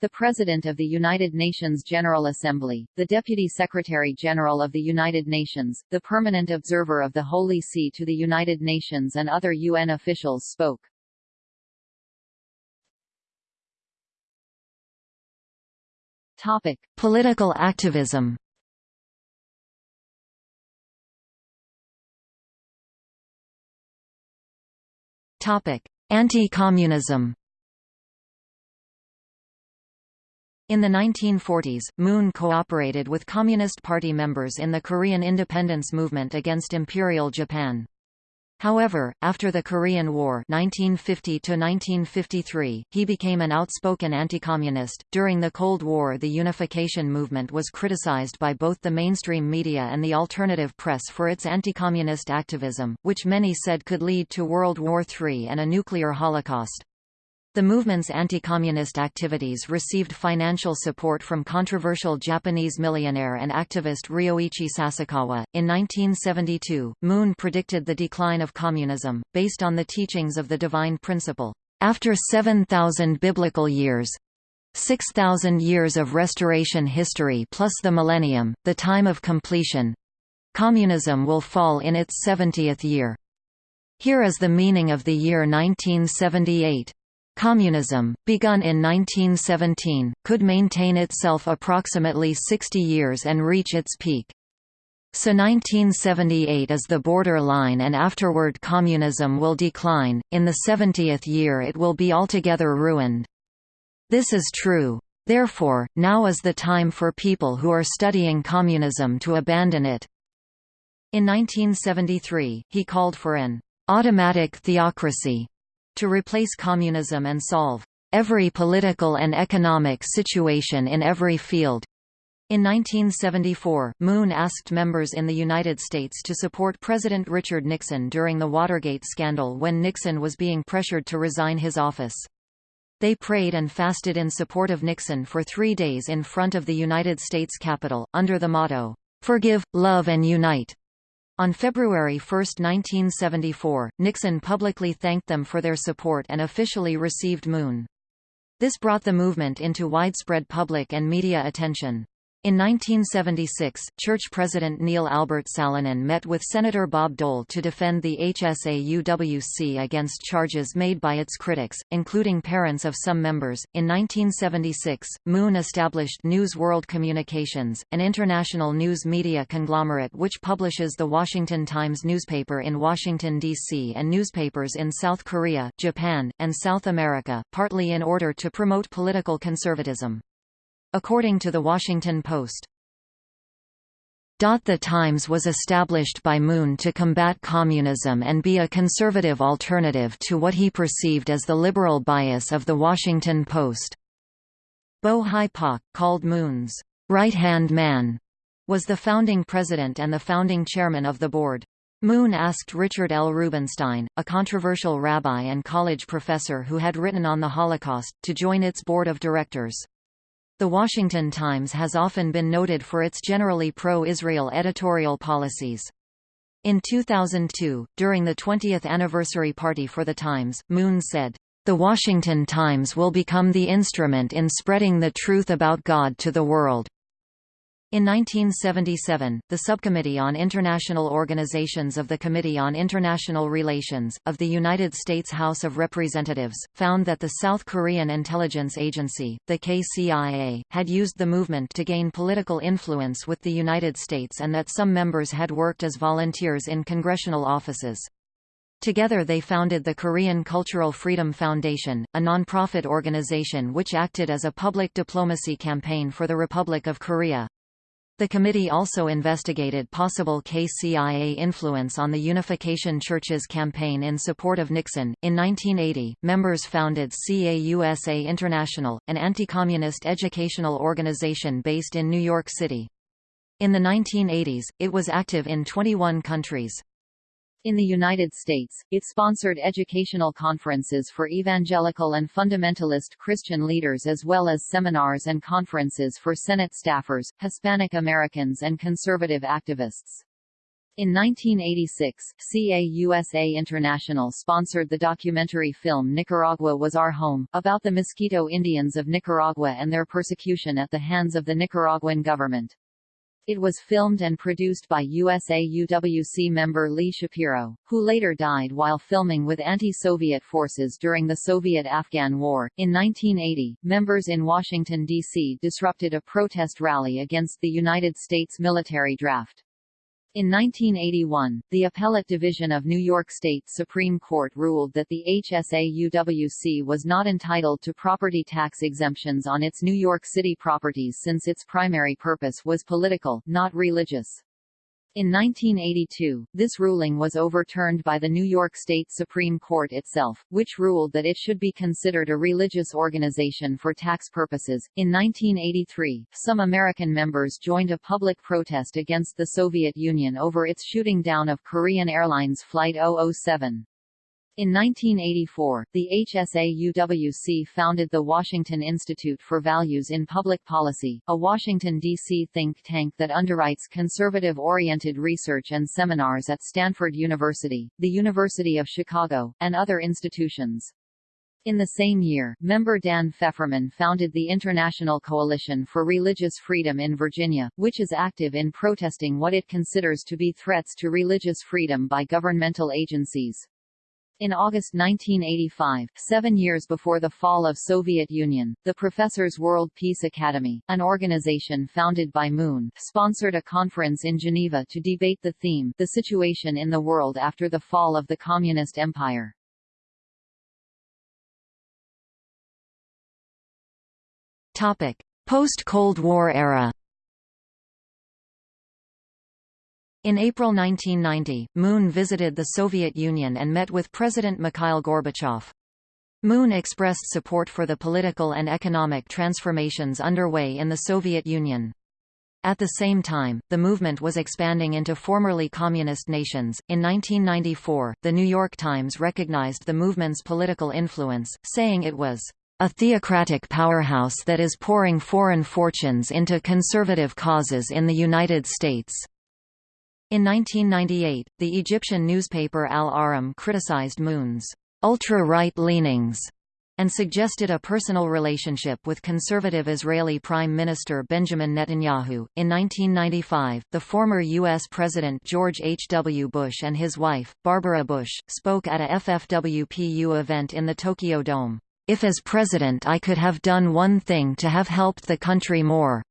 The President of the United Nations General Assembly, the Deputy Secretary-General of the United Nations, the Permanent Observer of the Holy See to the United Nations and other UN officials spoke. Topic: Political activism. Topic: Anti-communism. In the 1940s, Moon cooperated with Communist Party members in the Korean independence movement against Imperial Japan. However, after the Korean War 1950 1953, he became an outspoken anti-communist. During the Cold War the unification movement was criticized by both the mainstream media and the alternative press for its anti-communist activism, which many said could lead to World War III and a nuclear holocaust. The movement's anti-communist activities received financial support from controversial Japanese millionaire and activist Ryoichi Sasakawa. In 1972, Moon predicted the decline of communism, based on the teachings of the divine principle. After 7,000 biblical years, 6,000 years of restoration history plus the millennium, the time of completion, communism will fall in its 70th year. Here is the meaning of the year 1978. Communism, begun in 1917, could maintain itself approximately 60 years and reach its peak. So 1978 is the border line and afterward communism will decline, in the 70th year it will be altogether ruined. This is true. Therefore, now is the time for people who are studying communism to abandon it. In 1973, he called for an automatic theocracy to replace communism and solve every political and economic situation in every field. In 1974, Moon asked members in the United States to support President Richard Nixon during the Watergate scandal when Nixon was being pressured to resign his office. They prayed and fasted in support of Nixon for three days in front of the United States Capitol, under the motto, "'Forgive, Love and Unite'". On February 1, 1974, Nixon publicly thanked them for their support and officially received Moon. This brought the movement into widespread public and media attention. In 1976, church president Neil Albert Salonen met with Senator Bob Dole to defend the HSAUWC against charges made by its critics, including parents of some members. In 1976, Moon established News World Communications, an international news media conglomerate which publishes the Washington Times newspaper in Washington, D.C. and newspapers in South Korea, Japan, and South America, partly in order to promote political conservatism. According to The Washington Post, the Times was established by Moon to combat communism and be a conservative alternative to what he perceived as the liberal bias of The Washington Post. Bo Hi Pak, called Moon's right-hand man, was the founding president and the founding chairman of the board. Moon asked Richard L. Rubenstein, a controversial rabbi and college professor who had written on the Holocaust, to join its board of directors. The Washington Times has often been noted for its generally pro-Israel editorial policies. In 2002, during the 20th anniversary party for the Times, Moon said, "...the Washington Times will become the instrument in spreading the truth about God to the world." In 1977, the Subcommittee on International Organizations of the Committee on International Relations, of the United States House of Representatives, found that the South Korean intelligence agency, the KCIA, had used the movement to gain political influence with the United States and that some members had worked as volunteers in congressional offices. Together they founded the Korean Cultural Freedom Foundation, a non-profit organization which acted as a public diplomacy campaign for the Republic of Korea. The committee also investigated possible KCIA influence on the Unification Church's campaign in support of Nixon. In 1980, members founded CAUSA International, an anti-communist educational organization based in New York City. In the 1980s, it was active in 21 countries. In the United States, it sponsored educational conferences for evangelical and fundamentalist Christian leaders as well as seminars and conferences for Senate staffers, Hispanic Americans and conservative activists. In 1986, CAUSA International sponsored the documentary film Nicaragua Was Our Home, about the Miskito Indians of Nicaragua and their persecution at the hands of the Nicaraguan government. It was filmed and produced by HSA UWC member Lee Shapiro, who later died while filming with anti-Soviet forces during the Soviet-Afghan War. In 1980, members in Washington, D.C. disrupted a protest rally against the United States military draft. In 1981, the Appellate Division of New York State Supreme Court ruled that the HSAUWC was not entitled to property tax exemptions on its New York City properties since its primary purpose was political, not religious. In 1982, this ruling was overturned by the New York State Supreme Court itself, which ruled that it should be considered a religious organization for tax purposes. In 1983, some American members joined a public protest against the Soviet Union over its shooting down of Korean Airlines Flight 007. In 1984, the HSA-UWC founded the Washington Institute for Values in Public Policy, a Washington, D.C. think tank that underwrites conservative-oriented research and seminars at Stanford University, the University of Chicago, and other institutions. In the same year, member Dan Fefferman founded the International Coalition for Religious Freedom in Virginia, which is active in protesting what it considers to be threats to religious freedom by governmental agencies. In August 1985, seven years before the fall of Soviet Union, the Professors World Peace Academy, an organization founded by Moon, sponsored a conference in Geneva to debate the theme, the situation in the world after the fall of the Communist Empire. Post-Cold War era In April 1990, Moon visited the Soviet Union and met with President Mikhail Gorbachev. Moon expressed support for the political and economic transformations underway in the Soviet Union. At the same time, the movement was expanding into formerly communist nations. In 1994, The New York Times recognized the movement's political influence, saying it was a theocratic powerhouse that is pouring foreign fortunes into conservative causes in the United States. In 1998, the Egyptian newspaper Al Ahram criticized Moon's ultra-right leanings and suggested a personal relationship with conservative Israeli Prime Minister Benjamin Netanyahu. In 1995, the former U.S. President George H. W. Bush and his wife, Barbara Bush, spoke at a FFWPU event in the Tokyo Dome. If as president I could have done one thing to have helped the country more,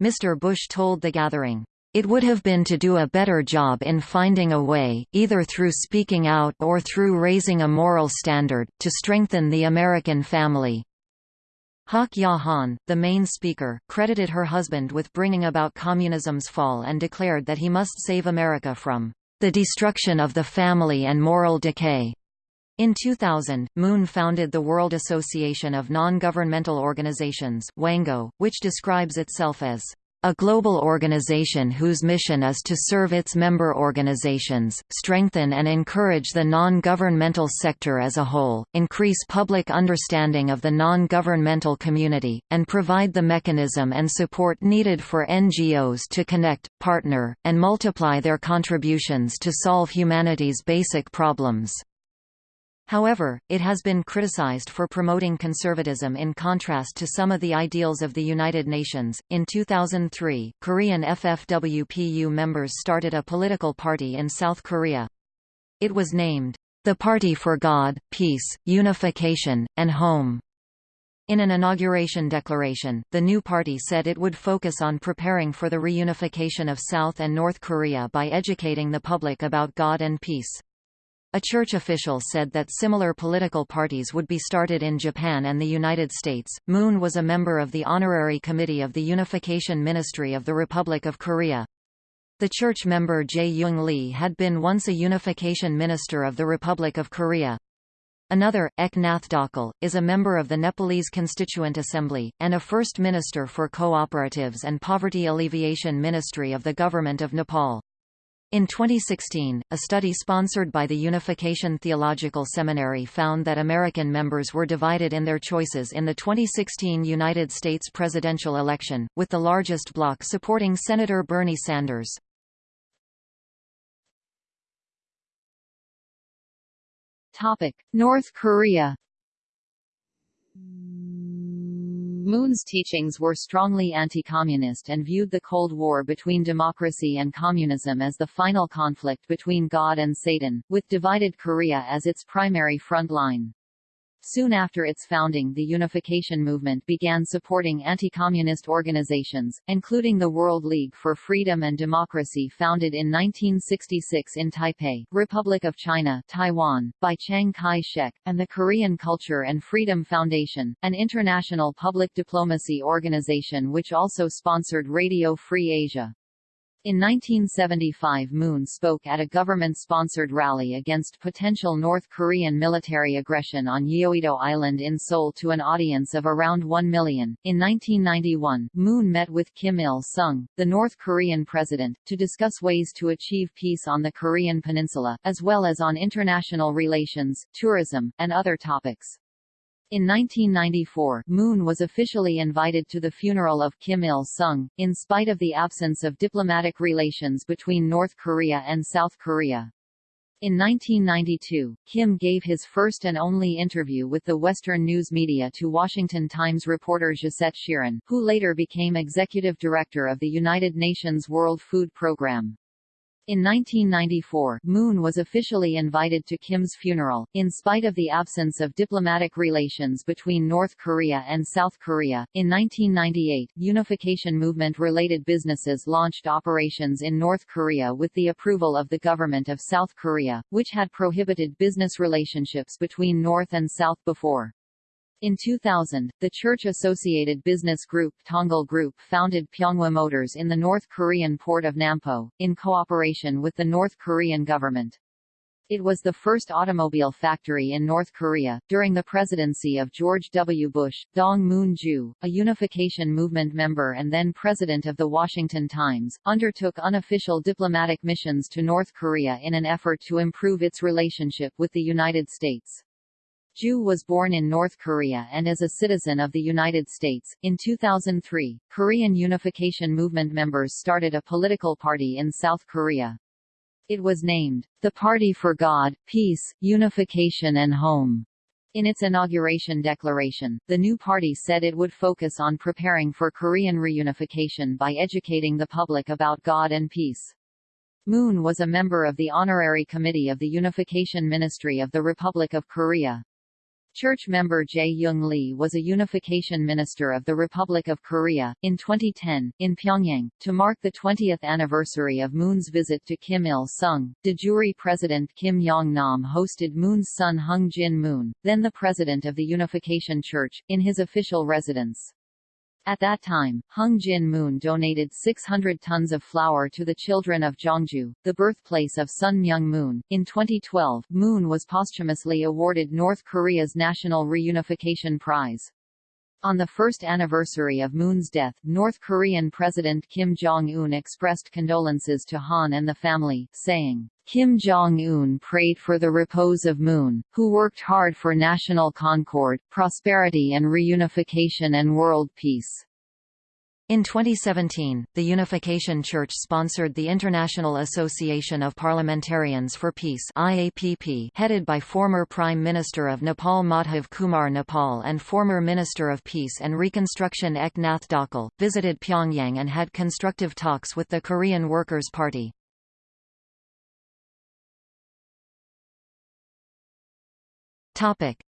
Mr. Bush told the gathering. It would have been to do a better job in finding a way, either through speaking out or through raising a moral standard, to strengthen the American family. Hak Ja Han, the main speaker, credited her husband with bringing about communism's fall and declared that he must save America from the destruction of the family and moral decay. In 2000, Moon founded the World Association of Non-Governmental Organizations WANGO, which describes itself as a global organization whose mission is to serve its member organizations, strengthen and encourage the non-governmental sector as a whole, increase public understanding of the non-governmental community, and provide the mechanism and support needed for NGOs to connect, partner, and multiply their contributions to solve humanity's basic problems. However, it has been criticized for promoting conservatism in contrast to some of the ideals of the United Nations. In 2003, Korean FFWPU members started a political party in South Korea. It was named, the Party for God, Peace, Unification, and Home. In an inauguration declaration, the new party said it would focus on preparing for the reunification of South and North Korea by educating the public about God and peace. A church official said that similar political parties would be started in Japan and the United States. Moon was a member of the Honorary Committee of the Unification Ministry of the Republic of Korea. The church member Jae Young Lee had been once a unification minister of the Republic of Korea. Another, Ek Nath Dhakal, is a member of the Nepalese Constituent Assembly, and a first minister for cooperatives and poverty alleviation ministry of the Government of Nepal. In 2016, a study sponsored by the Unification Theological Seminary found that American members were divided in their choices in the 2016 United States presidential election, with the largest bloc supporting Senator Bernie Sanders. North Korea Moon's teachings were strongly anti-communist and viewed the Cold War between democracy and communism as the final conflict between God and Satan, with divided Korea as its primary front line. Soon after its founding the unification movement began supporting anti-communist organizations, including the World League for Freedom and Democracy founded in 1966 in Taipei, Republic of China Taiwan, by Chiang Kai-shek, and the Korean Culture and Freedom Foundation, an international public diplomacy organization which also sponsored Radio Free Asia. In 1975 Moon spoke at a government-sponsored rally against potential North Korean military aggression on Yeouido Island in Seoul to an audience of around 1 million. In 1991, Moon met with Kim Il-sung, the North Korean president, to discuss ways to achieve peace on the Korean peninsula, as well as on international relations, tourism, and other topics. In 1994, Moon was officially invited to the funeral of Kim Il-sung, in spite of the absence of diplomatic relations between North Korea and South Korea. In 1992, Kim gave his first and only interview with the Western news media to Washington Times reporter Josette Sheeran, who later became executive director of the United Nations World Food Programme. In 1994, Moon was officially invited to Kim's funeral, in spite of the absence of diplomatic relations between North Korea and South Korea. In 1998, unification movement-related businesses launched operations in North Korea with the approval of the government of South Korea, which had prohibited business relationships between North and South before. In 2000, the church-associated business group Tongil Group founded Pyeonghwa Motors in the North Korean port of Nampo, in cooperation with the North Korean government. It was the first automobile factory in North Korea. During the presidency of George W. Bush, Dong Moon-ju, a unification movement member and then president of the Washington Times, undertook unofficial diplomatic missions to North Korea in an effort to improve its relationship with the United States. Ju was born in North Korea and is a citizen of the United States. In 2003, Korean Unification Movement members started a political party in South Korea. It was named, the Party for God, Peace, Unification and Home. In its inauguration declaration, the new party said it would focus on preparing for Korean reunification by educating the public about God and peace. Moon was a member of the Honorary Committee of the Unification Ministry of the Republic of Korea. Church member Jae Young Lee was a unification minister of the Republic of Korea. In 2010, in Pyongyang, to mark the 20th anniversary of Moon's visit to Kim Il sung, de jure President Kim Yong Nam hosted Moon's son Hyung Jin Moon, then the president of the Unification Church, in his official residence. At that time, Hyung Jin Moon donated 600 tons of flour to the children of Jongju, the birthplace of Sun Myung Moon. In 2012, Moon was posthumously awarded North Korea's National Reunification Prize. On the first anniversary of Moon's death, North Korean President Kim Jong-un expressed condolences to Han and the family, saying, Kim Jong-un prayed for the repose of Moon, who worked hard for national concord, prosperity and reunification and world peace. In 2017, the Unification Church sponsored the International Association of Parliamentarians for Peace IAPP, headed by former Prime Minister of Nepal Madhav Kumar Nepal and former Minister of Peace and Reconstruction Ek Nath Dhakal, visited Pyongyang and had constructive talks with the Korean Workers' Party.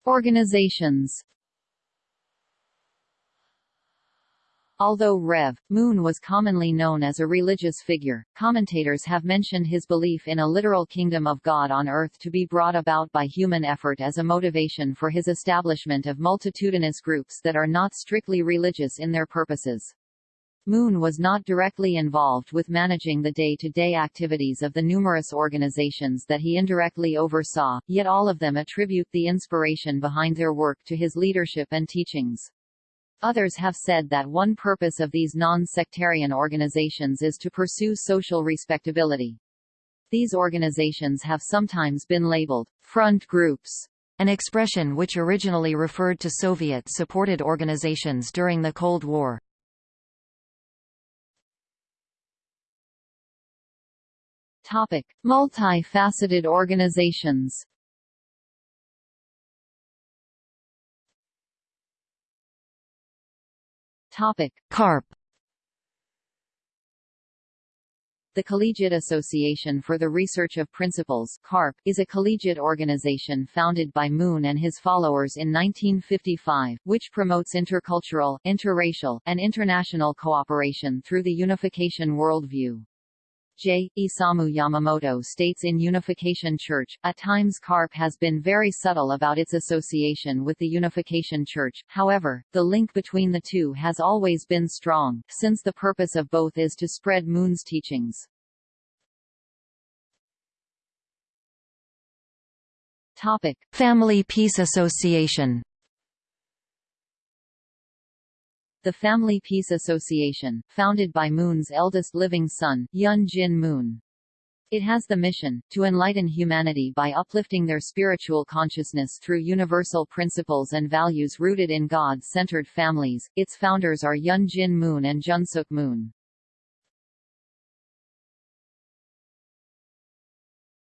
Organizations Although Rev. Moon was commonly known as a religious figure, commentators have mentioned his belief in a literal kingdom of God on earth to be brought about by human effort as a motivation for his establishment of multitudinous groups that are not strictly religious in their purposes. Moon was not directly involved with managing the day-to-day -day activities of the numerous organizations that he indirectly oversaw, yet all of them attribute the inspiration behind their work to his leadership and teachings. Others have said that one purpose of these non-sectarian organizations is to pursue social respectability. These organizations have sometimes been labeled front groups, an expression which originally referred to Soviet-supported organizations during the Cold War. Topic: Multi-faceted organizations. Topic: CARP The Collegiate Association for the Research of Principles CARP, is a collegiate organization founded by Moon and his followers in 1955, which promotes intercultural, interracial, and international cooperation through the unification worldview. J. Isamu Yamamoto states in Unification Church, at times CARP has been very subtle about its association with the Unification Church, however, the link between the two has always been strong, since the purpose of both is to spread Moon's teachings. Topic. Family Peace Association the Family Peace Association, founded by Moon's eldest living son, Hyun Jin Moon. It has the mission, to enlighten humanity by uplifting their spiritual consciousness through universal principles and values rooted in God-centered families. Its founders are Hyun Jin Moon and Junsuk Moon.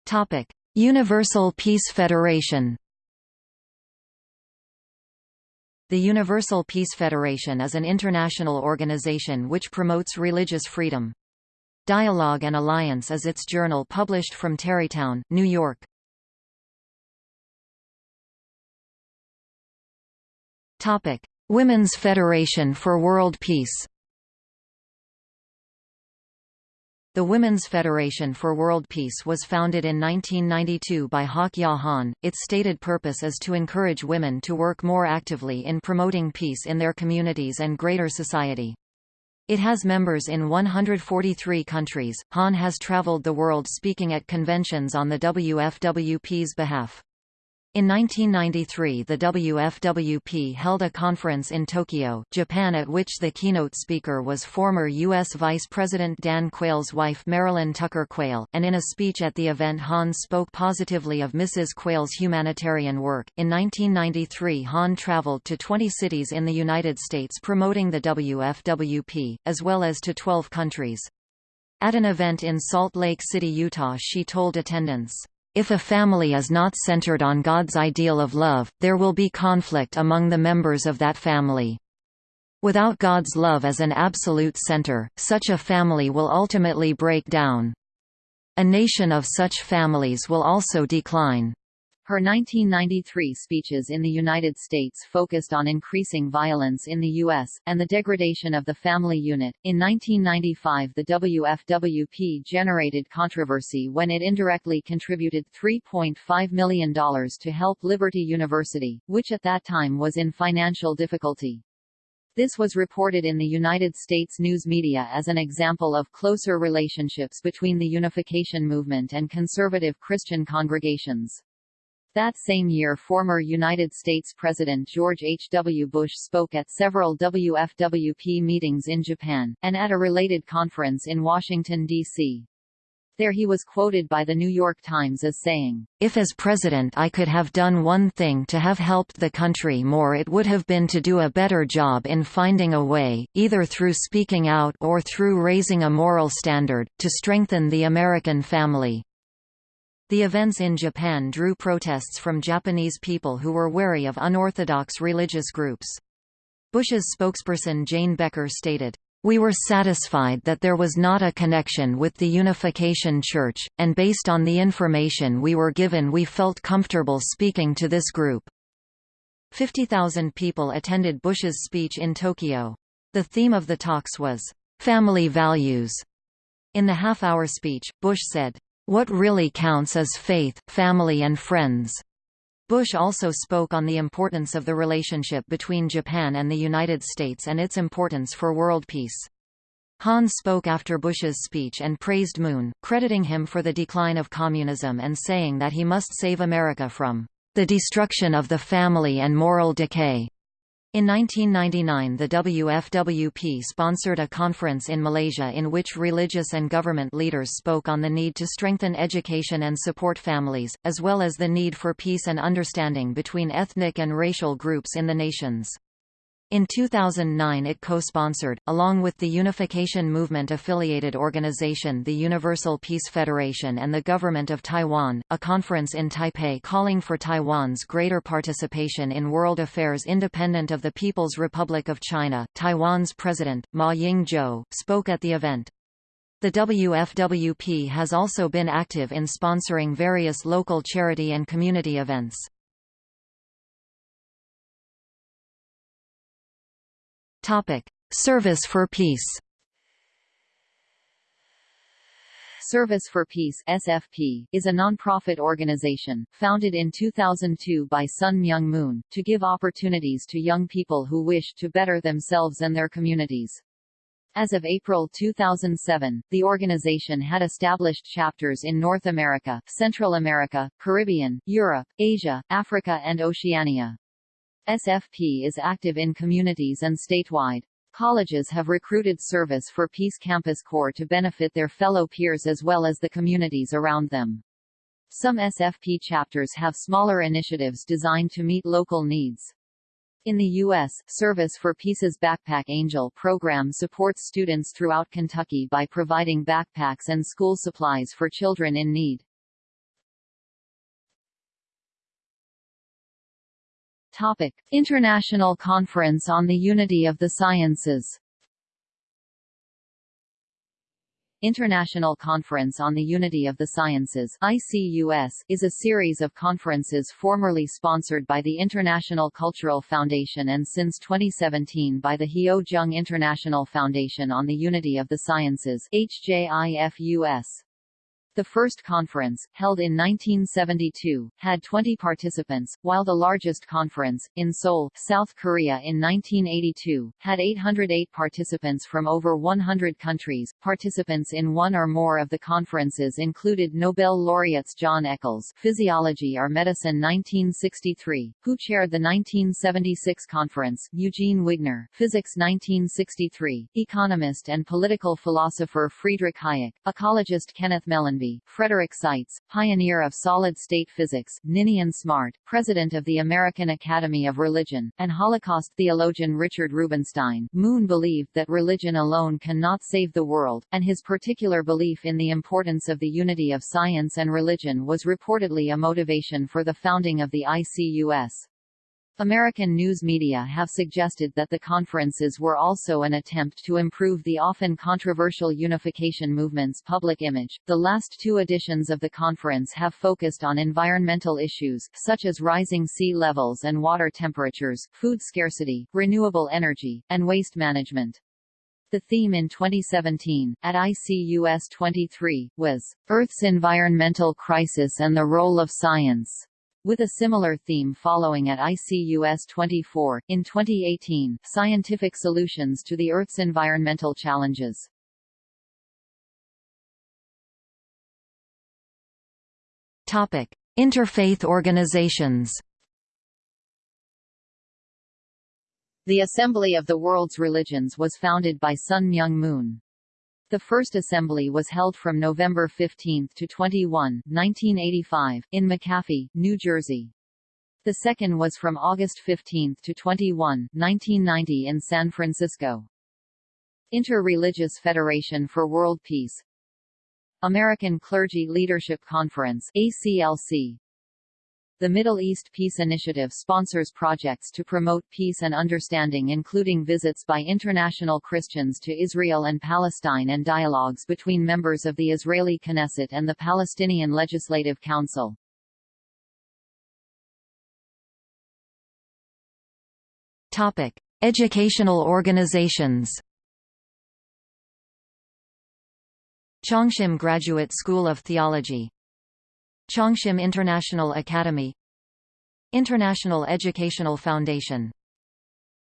Topic: Universal Peace Federation The Universal Peace Federation is an international organization which promotes religious freedom. Dialogue and Alliance is its journal published from Tarrytown, New York. Topic: Women's Federation for World Peace. The Women's Federation for World Peace was founded in 1992 by Hak Ja Han. Its stated purpose is to encourage women to work more actively in promoting peace in their communities and greater society. It has members in 143 countries. Han has traveled the world speaking at conventions on the WFWP's behalf. In 1993 the WFWP held a conference in Tokyo, Japan at which the keynote speaker was former U.S. Vice President Dan Quayle's wife Marilyn Tucker Quayle, and in a speech at the event Han spoke positively of Mrs. Quayle's humanitarian work. In 1993 Han traveled to 20 cities in the United States promoting the WFWP, as well as to 12 countries. At an event in Salt Lake City, Utah she told attendants, if a family is not centered on God's ideal of love, there will be conflict among the members of that family. Without God's love as an absolute center, such a family will ultimately break down. A nation of such families will also decline. Her 1993 speeches in the United States focused on increasing violence in the U.S., and the degradation of the family unit. In 1995, the WFWP generated controversy when it indirectly contributed $3.5 million to help Liberty University, which at that time was in financial difficulty. This was reported in the United States news media as an example of closer relationships between the unification movement and conservative Christian congregations. That same year former United States President George H. W. Bush spoke at several WFWP meetings in Japan, and at a related conference in Washington, D.C. There he was quoted by the New York Times as saying, If as president I could have done one thing to have helped the country more it would have been to do a better job in finding a way, either through speaking out or through raising a moral standard, to strengthen the American family. The events in Japan drew protests from Japanese people who were wary of unorthodox religious groups. Bush's spokesperson Jane Becker stated, we were satisfied that there was not a connection with the Unification Church, and based on the information we were given we felt comfortable speaking to this group. 50,000 people attended Bush's speech in Tokyo. The theme of the talks was, "...family values." In the half-hour speech, Bush said, what really counts is faith, family and friends. Bush also spoke on the importance of the relationship between Japan and the United States and its importance for world peace. Han spoke after Bush's speech and praised Moon, crediting him for the decline of communism and saying that he must save America from the destruction of the family and moral decay. In 1999 the WFWP sponsored a conference in Malaysia in which religious and government leaders spoke on the need to strengthen education and support families, as well as the need for peace and understanding between ethnic and racial groups in the nations. In 2009 it co-sponsored, along with the Unification Movement-affiliated organization the Universal Peace Federation and the Government of Taiwan, a conference in Taipei calling for Taiwan's greater participation in world affairs independent of the People's Republic of China. Taiwan's president, Ma Ying-jeou, spoke at the event. The WFWP has also been active in sponsoring various local charity and community events. Topic: Service for Peace. Service for Peace SFP, is a non-profit organization, founded in 2002 by Sun Myung Moon, to give opportunities to young people who wish to better themselves and their communities. As of April 2007, the organization had established chapters in North America, Central America, Caribbean, Europe, Asia, Africa and Oceania. SFP is active in communities and statewide. Colleges have recruited Service for Peace Campus Corps to benefit their fellow peers as well as the communities around them. Some SFP chapters have smaller initiatives designed to meet local needs. In the U.S., Service for Peace's Backpack Angel program supports students throughout Kentucky by providing backpacks and school supplies for children in need. Topic: International Conference on the Unity of the Sciences. International Conference on the Unity of the Sciences ICUS, is a series of conferences formerly sponsored by the International Cultural Foundation and since 2017 by the Hyo Jung International Foundation on the Unity of the Sciences HJIFUS. The first conference, held in 1972, had 20 participants, while the largest conference, in Seoul, South Korea in 1982, had 808 participants from over 100 countries. Participants in one or more of the conferences included Nobel laureates John Eccles, Physiology or Medicine 1963, who chaired the 1976 conference, Eugene Wigner, Physics 1963, economist and political philosopher Friedrich Hayek, ecologist Kenneth Frederick Seitz, pioneer of solid-state physics, Ninian Smart, president of the American Academy of Religion, and Holocaust theologian Richard Rubenstein. Moon believed that religion alone cannot save the world, and his particular belief in the importance of the unity of science and religion was reportedly a motivation for the founding of the ICUS. American news media have suggested that the conferences were also an attempt to improve the often controversial unification movement's public image. The last two editions of the conference have focused on environmental issues, such as rising sea levels and water temperatures, food scarcity, renewable energy, and waste management. The theme in 2017, at ICUS 23, was, Earth's Environmental Crisis and the Role of Science with a similar theme following at ICUS 24, in 2018, Scientific Solutions to the Earth's Environmental Challenges. Topic. Interfaith organizations The Assembly of the World's Religions was founded by Sun Myung Moon. The first assembly was held from November 15 to 21, 1985, in McAfee, New Jersey. The second was from August 15 to 21, 1990 in San Francisco. Inter-Religious Federation for World Peace American Clergy Leadership Conference ACLC the Middle East Peace Initiative sponsors projects to promote peace and understanding including visits by international Christians to Israel and Palestine and dialogues between members of the Israeli Knesset and the Palestinian Legislative Council. Topic: Educational organizations. Chongshim Graduate School of Theology Chongshim International Academy International Educational Foundation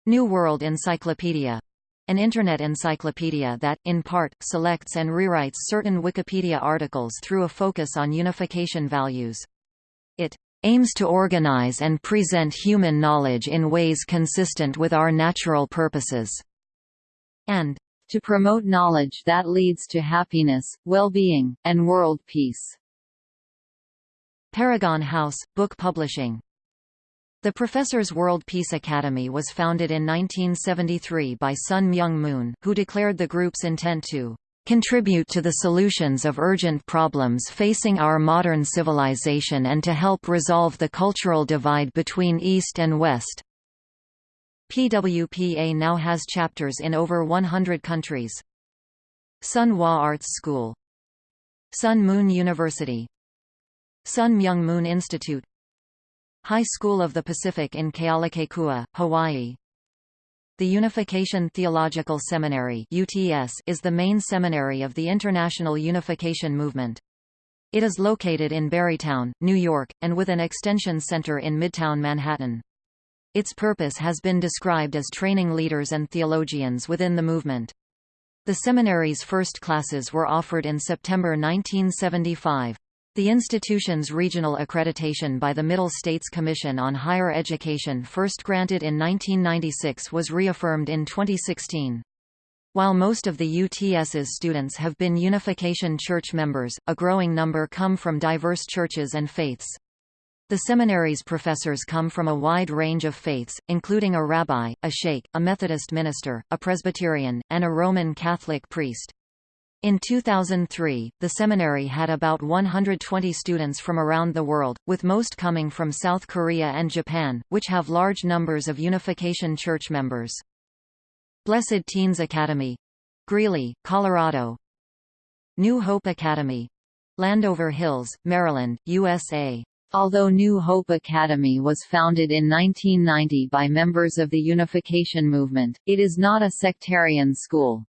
New World Encyclopedia an Internet encyclopedia that, in part, selects and rewrites certain Wikipedia articles through a focus on unification values. It aims to organize and present human knowledge in ways consistent with our natural purposes, and to promote knowledge that leads to happiness, well-being, and world peace. Paragon House, Book Publishing The Professor's World Peace Academy was founded in 1973 by Sun Myung Moon, who declared the group's intent to contribute to the solutions of urgent problems facing our modern civilization and to help resolve the cultural divide between East and West. PWPA now has chapters in over 100 countries. Sun Hwa Arts School Sun Moon University Sun Myung Moon Institute High School of the Pacific in Kealakekua, Hawaii The Unification Theological Seminary UTS is the main seminary of the International Unification Movement. It is located in Barrytown, New York, and with an extension center in Midtown Manhattan. Its purpose has been described as training leaders and theologians within the movement. The seminary's first classes were offered in September 1975. The institution's regional accreditation by the Middle States Commission on Higher Education first granted in 1996 was reaffirmed in 2016. While most of the UTS's students have been Unification Church members, a growing number come from diverse churches and faiths. The seminary's professors come from a wide range of faiths, including a rabbi, a sheikh, a Methodist minister, a Presbyterian, and a Roman Catholic priest. In 2003, the seminary had about 120 students from around the world, with most coming from South Korea and Japan, which have large numbers of Unification Church members. Blessed Teens Academy Greeley, Colorado New Hope Academy Landover Hills, Maryland, USA Although New Hope Academy was founded in 1990 by members of the Unification Movement, it is not a sectarian school.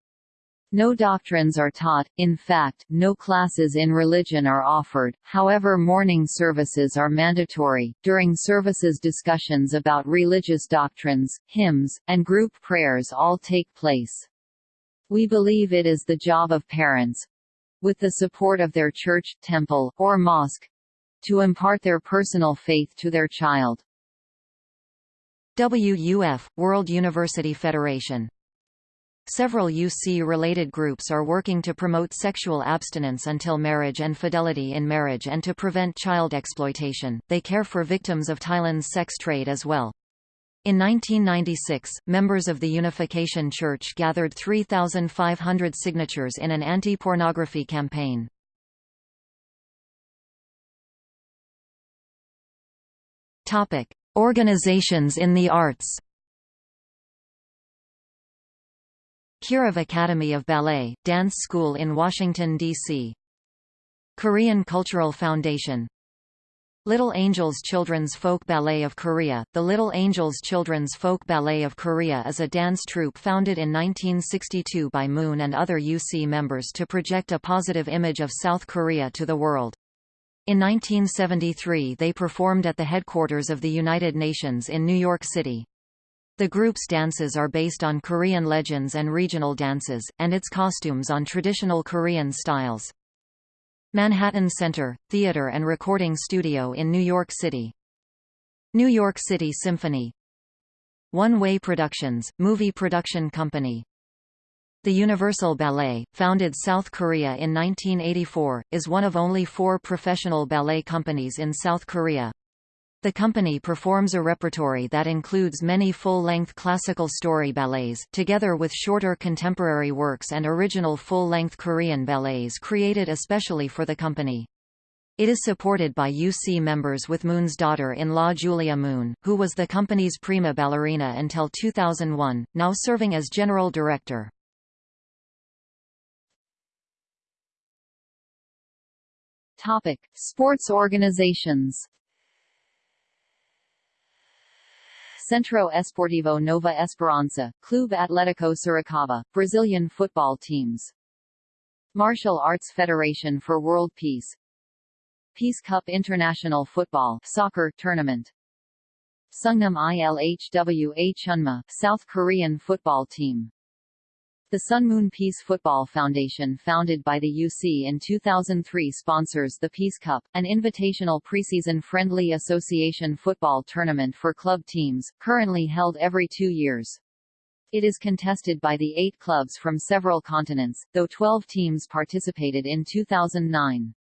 No doctrines are taught, in fact, no classes in religion are offered, however morning services are mandatory. During services discussions about religious doctrines, hymns, and group prayers all take place. We believe it is the job of parents, with the support of their church, temple, or mosque, to impart their personal faith to their child. WUF, World University Federation Several UC-related groups are working to promote sexual abstinence until marriage and fidelity in marriage and to prevent child exploitation. They care for victims of Thailand's sex trade as well. In 1996, members of the Unification Church gathered 3,500 signatures in an anti-pornography campaign. Topic: Organizations in the arts. Kirov Academy of Ballet, Dance School in Washington, D.C. Korean Cultural Foundation Little Angels Children's Folk Ballet of Korea The Little Angels Children's Folk Ballet of Korea is a dance troupe founded in 1962 by Moon and other UC members to project a positive image of South Korea to the world. In 1973 they performed at the headquarters of the United Nations in New York City. The group's dances are based on Korean legends and regional dances, and its costumes on traditional Korean styles. Manhattan Center, Theater and Recording Studio in New York City. New York City Symphony One Way Productions, movie production company the Universal Ballet, founded South Korea in 1984, is one of only four professional ballet companies in South Korea. The company performs a repertory that includes many full-length classical story ballets, together with shorter contemporary works and original full-length Korean ballets created especially for the company. It is supported by UC members with Moon's daughter-in-law Julia Moon, who was the company's prima ballerina until 2001, now serving as general director. Topic: Sports organizations. Centro Esportivo Nova Esperança, Clube Atlético Sorocaba, Brazilian football teams. Martial Arts Federation for World Peace. Peace Cup International Football soccer tournament. Sungnam Ilhwa Chunma, South Korean football team. The Sun Moon Peace Football Foundation founded by the UC in 2003 sponsors the Peace Cup, an invitational preseason friendly association football tournament for club teams, currently held every two years. It is contested by the eight clubs from several continents, though 12 teams participated in 2009.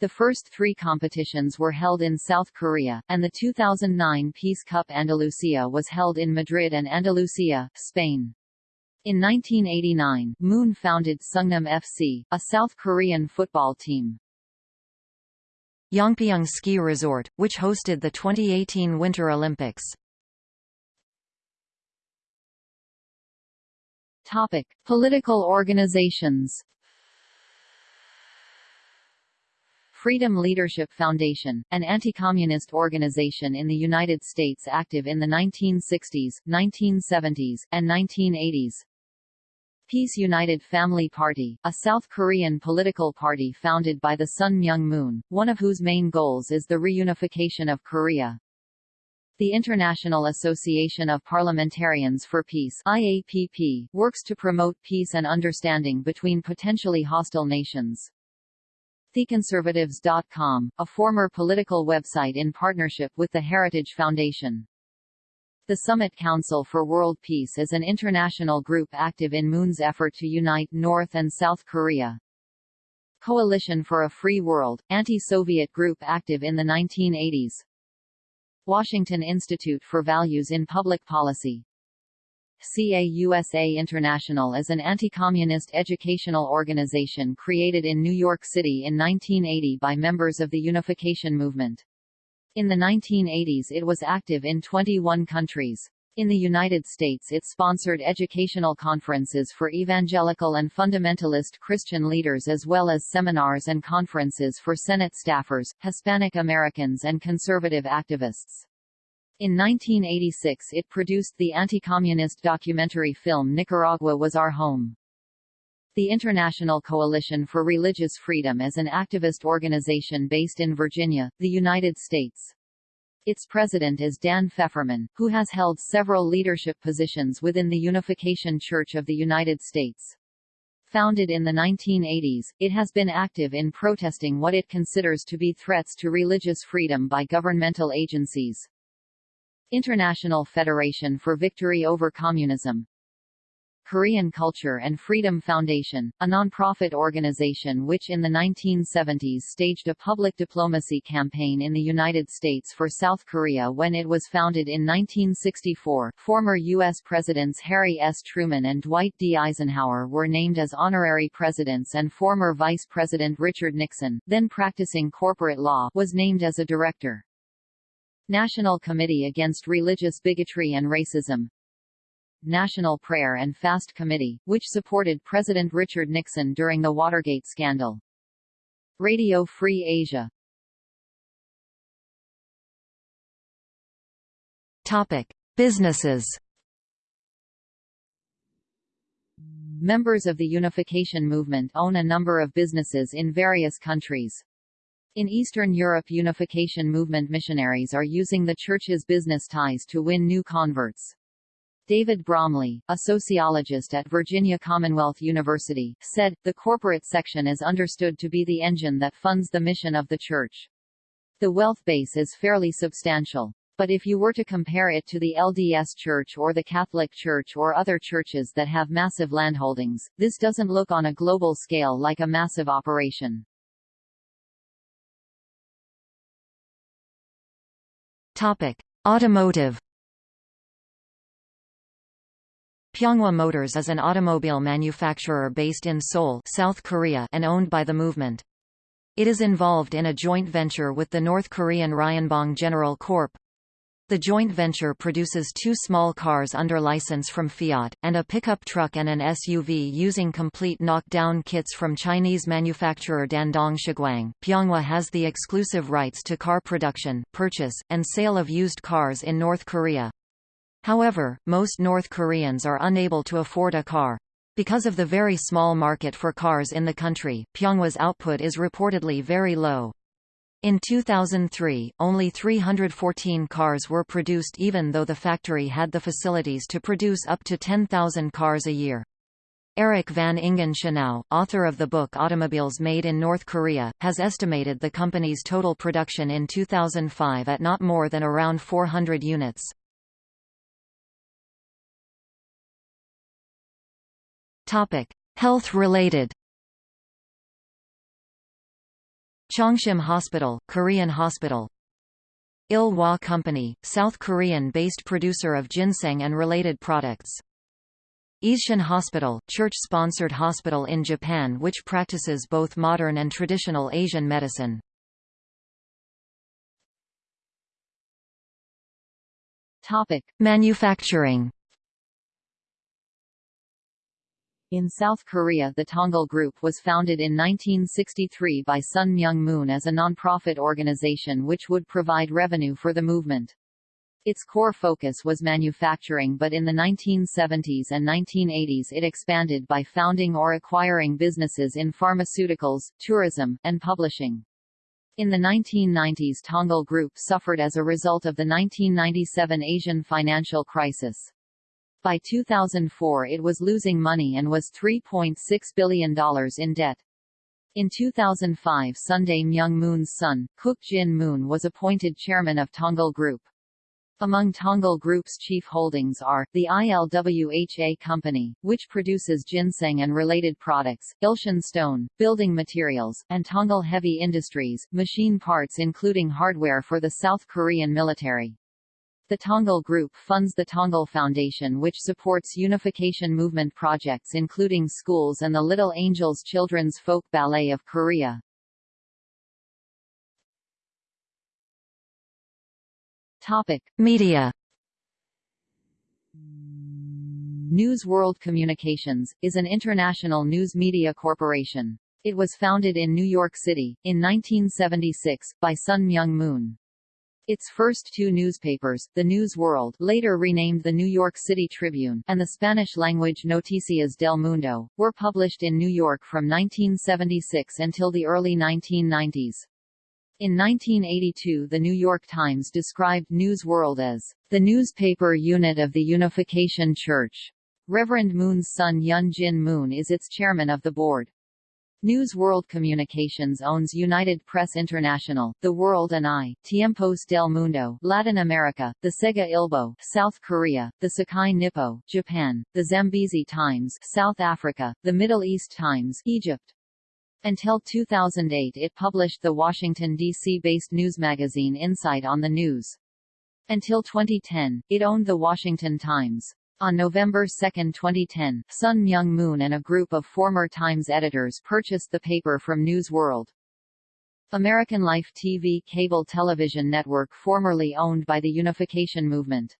The first three competitions were held in South Korea, and the 2009 Peace Cup Andalusia was held in Madrid and Andalusia, Spain. In 1989, Moon founded Sungnam FC, a South Korean football team. Yongpyong Ski Resort, which hosted the 2018 Winter Olympics. Topic: Political organizations. Freedom Leadership Foundation, an anti-communist organization in the United States active in the 1960s, 1970s, and 1980s. Peace United Family Party, a South Korean political party founded by the Sun Myung Moon, one of whose main goals is the reunification of Korea. The International Association of Parliamentarians for Peace IAPP, works to promote peace and understanding between potentially hostile nations. TheConservatives.com, a former political website in partnership with the Heritage Foundation. The Summit Council for World Peace is an international group active in Moon's effort to unite North and South Korea. Coalition for a Free World, anti-Soviet group active in the 1980s. Washington Institute for Values in Public Policy. CAUSA International is an anti-communist educational organization created in New York City in 1980 by members of the Unification Movement. In the 1980s it was active in 21 countries. In the United States it sponsored educational conferences for evangelical and fundamentalist Christian leaders as well as seminars and conferences for Senate staffers, Hispanic Americans and conservative activists. In 1986 it produced the anti-communist documentary film Nicaragua Was Our Home. The International Coalition for Religious Freedom is an activist organization based in Virginia, the United States. Its president is Dan Fefferman, who has held several leadership positions within the Unification Church of the United States. Founded in the 1980s, it has been active in protesting what it considers to be threats to religious freedom by governmental agencies. International Federation for Victory over Communism Korean Culture and Freedom Foundation, a non-profit organization which in the 1970s staged a public diplomacy campaign in the United States for South Korea when it was founded in 1964. Former U.S. Presidents Harry S. Truman and Dwight D. Eisenhower were named as honorary presidents and former Vice President Richard Nixon, then practicing corporate law, was named as a director. National Committee Against Religious Bigotry and Racism, National Prayer and Fast Committee, which supported President Richard Nixon during the Watergate scandal. Radio Free Asia Topic: Businesses. Members of the Unification Movement own a number of businesses in various countries. In Eastern Europe Unification Movement missionaries are using the Church's business ties to win new converts. David Bromley, a sociologist at Virginia Commonwealth University, said, the corporate section is understood to be the engine that funds the mission of the church. The wealth base is fairly substantial. But if you were to compare it to the LDS Church or the Catholic Church or other churches that have massive landholdings, this doesn't look on a global scale like a massive operation. Topic: Automotive Pyeonghwa Motors is an automobile manufacturer based in Seoul, South Korea, and owned by the movement. It is involved in a joint venture with the North Korean Ryonbong General Corp. The joint venture produces two small cars under license from Fiat, and a pickup truck and an SUV using complete knockdown kits from Chinese manufacturer Dandong Shuguang. Pyeonghwa has the exclusive rights to car production, purchase, and sale of used cars in North Korea. However, most North Koreans are unable to afford a car. Because of the very small market for cars in the country, Pyeonghwa's output is reportedly very low. In 2003, only 314 cars were produced even though the factory had the facilities to produce up to 10,000 cars a year. Eric van Ingen Schenau, author of the book Automobiles Made in North Korea, has estimated the company's total production in 2005 at not more than around 400 units. Topic: Health-related. Chongshim Hospital, Korean hospital. Il-Hwa Company, South Korean-based producer of ginseng and related products. Eishin Hospital, church-sponsored hospital in Japan which practices both modern and traditional Asian medicine. Topic: Manufacturing In South Korea the Tongil Group was founded in 1963 by Sun Myung Moon as a non-profit organization which would provide revenue for the movement. Its core focus was manufacturing but in the 1970s and 1980s it expanded by founding or acquiring businesses in pharmaceuticals, tourism, and publishing. In the 1990s Tongil Group suffered as a result of the 1997 Asian financial crisis. By 2004 it was losing money and was $3.6 billion in debt. In 2005 Sun Myung Moon's son, Kook Jin Moon was appointed chairman of Tongil Group. Among Tongil Group's chief holdings are, the ILWHA Company, which produces ginseng and related products, Ilshin Stone, building materials, and Tongil Heavy Industries, machine parts including hardware for the South Korean military. The Tongil Group funds the Tongil Foundation which supports unification movement projects including schools and the Little Angels Children's Folk Ballet of Korea. Topic: Media. News World Communications, is an international news media corporation. It was founded in New York City, in 1976, by Sun Myung Moon. Its first two newspapers, The News World later renamed the New York City Tribune and the Spanish-language Noticias del Mundo, were published in New York from 1976 until the early 1990s. In 1982 the New York Times described News World as the newspaper unit of the Unification Church. Reverend Moon's son Hyun Jin Moon is its chairman of the board. News World Communications owns United Press International, The World and I, Tiempos del Mundo, Latin America, the Segye Ilbo, South Korea, the Sekai Nippo, Japan, the Zambezi Times, South Africa, the Middle East Times, Egypt. Until 2008 it published the Washington, D.C.-based news magazine Insight on the News. Until 2010, it owned the Washington Times. On November 2, 2010, Sun Myung Moon and a group of former Times editors purchased the paper from News World. American Life TV cable television network formerly owned by the Unification Movement.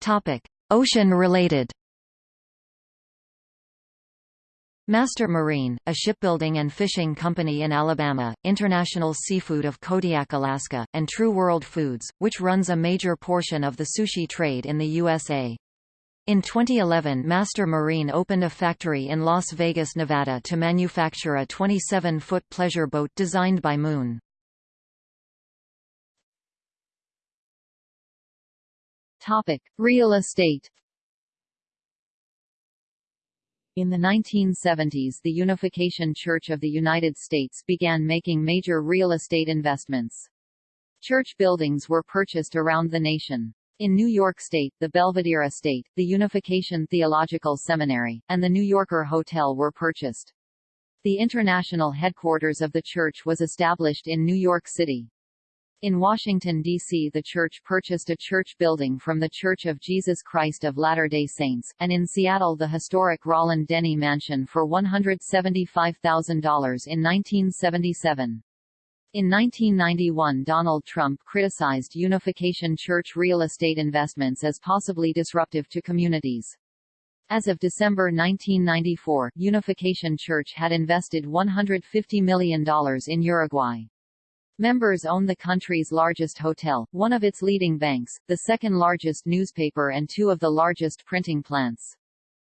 Topic: Ocean-related Master Marine, a shipbuilding and fishing company in Alabama, International Seafood of Kodiak, Alaska, and True World Foods, which runs a major portion of the sushi trade in the USA. In 2011 Master Marine opened a factory in Las Vegas, Nevada to manufacture a 27-foot pleasure boat designed by Moon. Topic: Real estate in the 1970s the Unification Church of the United States began making major real estate investments. Church buildings were purchased around the nation. In New York State, the Belvedere Estate, the Unification Theological Seminary, and the New Yorker Hotel were purchased. The international headquarters of the church was established in New York City. In Washington, D.C. the church purchased a church building from The Church of Jesus Christ of Latter-day Saints, and in Seattle the historic Roland Denny Mansion for $175,000 in 1977. In 1991 Donald Trump criticized Unification Church real estate investments as possibly disruptive to communities. As of December 1994, Unification Church had invested $150 million in Uruguay. Members own the country's largest hotel, one of its leading banks, the second largest newspaper and two of the largest printing plants.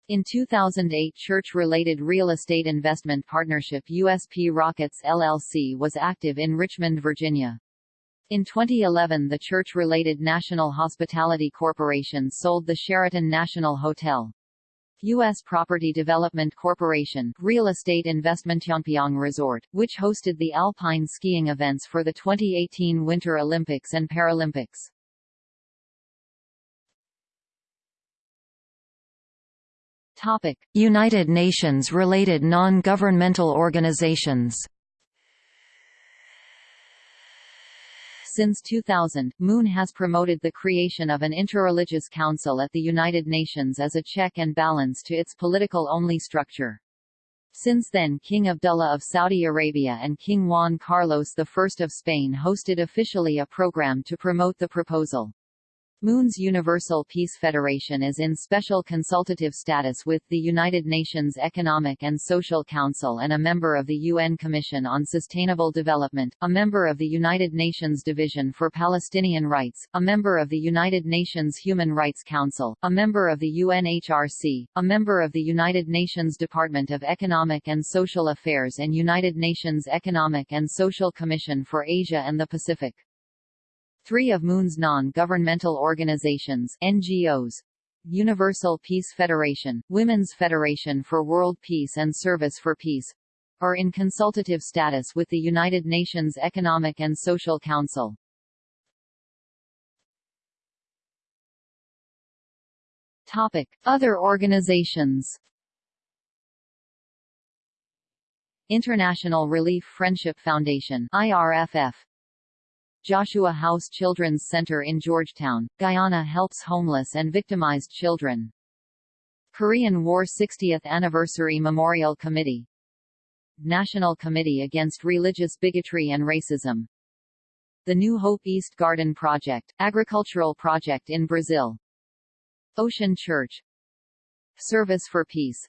In 2008 church-related real estate investment partnership USP Rockets LLC was active in Richmond, Virginia. In 2011 the church-related National Hospitality Corporation sold the Sheraton National Hotel. U.S. Property Development Corporation real estate investment Yongpyong Resort, which hosted the alpine skiing events for the 2018 Winter Olympics and Paralympics. Topic: United Nations related non-governmental organizations Since 2000, Moon has promoted the creation of an interreligious council at the United Nations as a check and balance to its political-only structure. Since then King Abdullah of Saudi Arabia and King Juan Carlos I of Spain hosted officially a program to promote the proposal. Moon's Universal Peace Federation is in special consultative status with the United Nations Economic and Social Council and a member of the UN Commission on Sustainable Development, a member of the United Nations Division for Palestinian Rights, a member of the United Nations Human Rights Council, a member of the UNHRC, a member of the United Nations Department of Economic and Social Affairs and United Nations Economic and Social Commission for Asia and the Pacific. Three of Moon's non-governmental organizations NGOs, Universal Peace Federation, Women's Federation for World Peace and Service for Peace, are in consultative status with the United Nations Economic and Social Council. Topic: Other organizations. International Relief Friendship Foundation IRFF Joshua House Children's Center in Georgetown, Guyana helps homeless and victimized children. Korean War 60th Anniversary Memorial Committee. National Committee Against Religious Bigotry and Racism. The New Hope East Garden Project, agricultural project in Brazil. Ocean Church. Service for Peace.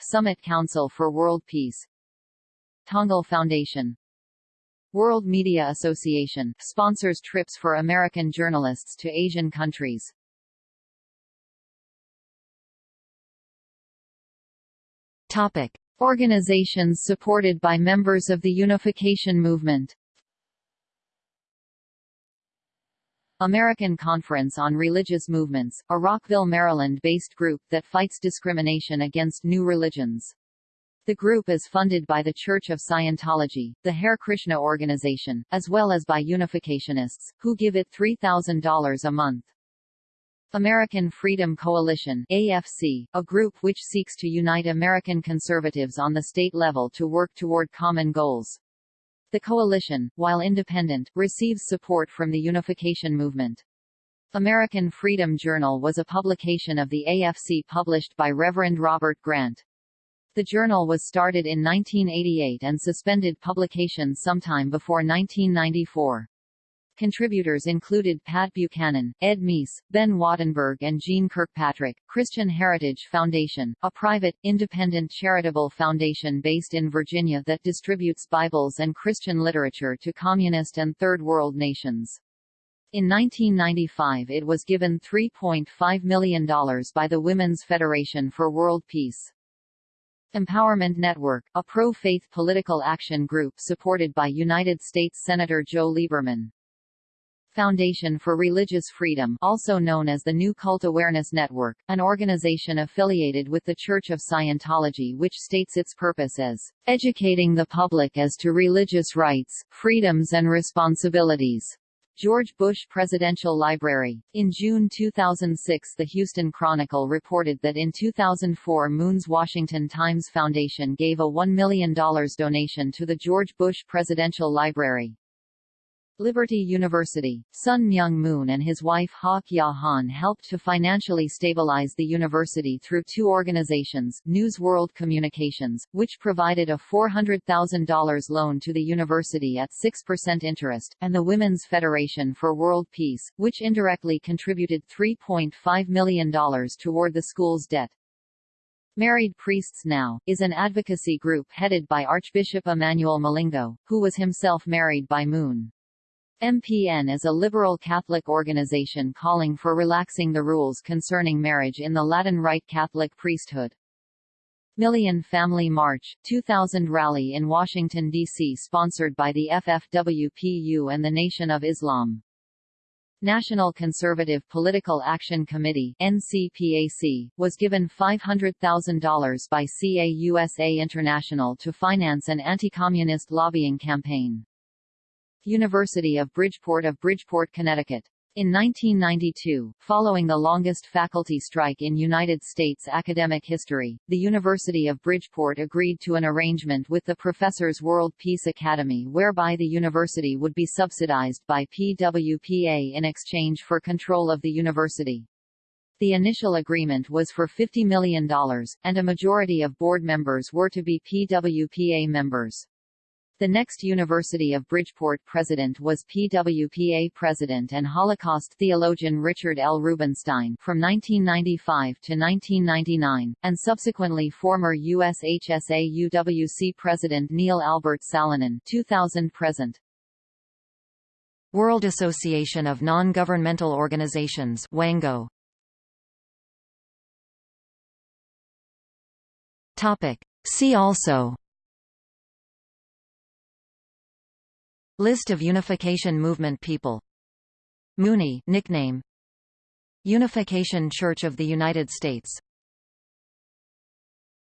Summit Council for World Peace. Tongil Foundation World Media Association sponsors trips for American journalists to Asian countries. Topic: Organizations supported by members of the Unification Movement. American Conference on Religious Movements, a Rockville, Maryland-based group that fights discrimination against new religions. The group is funded by the Church of Scientology, the Hare Krishna organization, as well as by Unificationists, who give it $3,000 a month. American Freedom Coalition AFC, a group which seeks to unite American conservatives on the state level to work toward common goals. The coalition, while independent, receives support from the unification movement. American Freedom Journal was a publication of the AFC published by Reverend Robert Grant. The journal was started in 1988 and suspended publication sometime before 1994. Contributors included Pat Buchanan, Ed Meese, Ben Wattenberg and Jeane Kirkpatrick. Christian Heritage Foundation, a private, independent charitable foundation based in Virginia that distributes Bibles and Christian literature to communist and Third World nations. In 1995 it was given $3.5 million by the Women's Federation for World Peace. Empowerment Network, a pro-faith political action group supported by United States Senator Joe Lieberman. Foundation for Religious Freedom also known as the New Cult Awareness Network, an organization affiliated with the Church of Scientology which states its purpose as, "...educating the public as to religious rights, freedoms and responsibilities." George Bush Presidential Library. In June 2006 the Houston Chronicle reported that in 2004 Moon's Washington Times Foundation gave a $1 million donation to the George Bush Presidential Library. Liberty University, Sun Myung Moon and his wife Hak Ja Han helped to financially stabilize the university through two organizations, News World Communications, which provided a $400,000 loan to the university at 6% interest, and the Women's Federation for World Peace, which indirectly contributed $3.5 million toward the school's debt. Married Priests Now, is an advocacy group headed by Archbishop Emmanuel Milingo, who was himself married by Moon. MPN is a liberal Catholic organization calling for relaxing the rules concerning marriage in the Latin Rite Catholic priesthood. Million Family March, 2000 rally in Washington, D.C. sponsored by the FFWPU and the Nation of Islam. National Conservative Political Action Committee NCPAC, was given $500,000 by CAUSA International to finance an anti-communist lobbying campaign. University of Bridgeport of Bridgeport, Connecticut. In 1992, following the longest faculty strike in United States academic history, the University of Bridgeport agreed to an arrangement with the Professors World Peace Academy whereby the university would be subsidized by PWPA in exchange for control of the university. The initial agreement was for $50 million, and a majority of board members were to be PWPA members. The next University of Bridgeport president was PWPA president and Holocaust theologian Richard L. Rubenstein from 1995 to 1999, and subsequently former USHSA UWC president Neil Albert Salonen 2000-present. World Association of Non-Governmental Organizations WANGO. Topic. See also List of Unification Movement people. Mooney nickname. Unification Church of the United States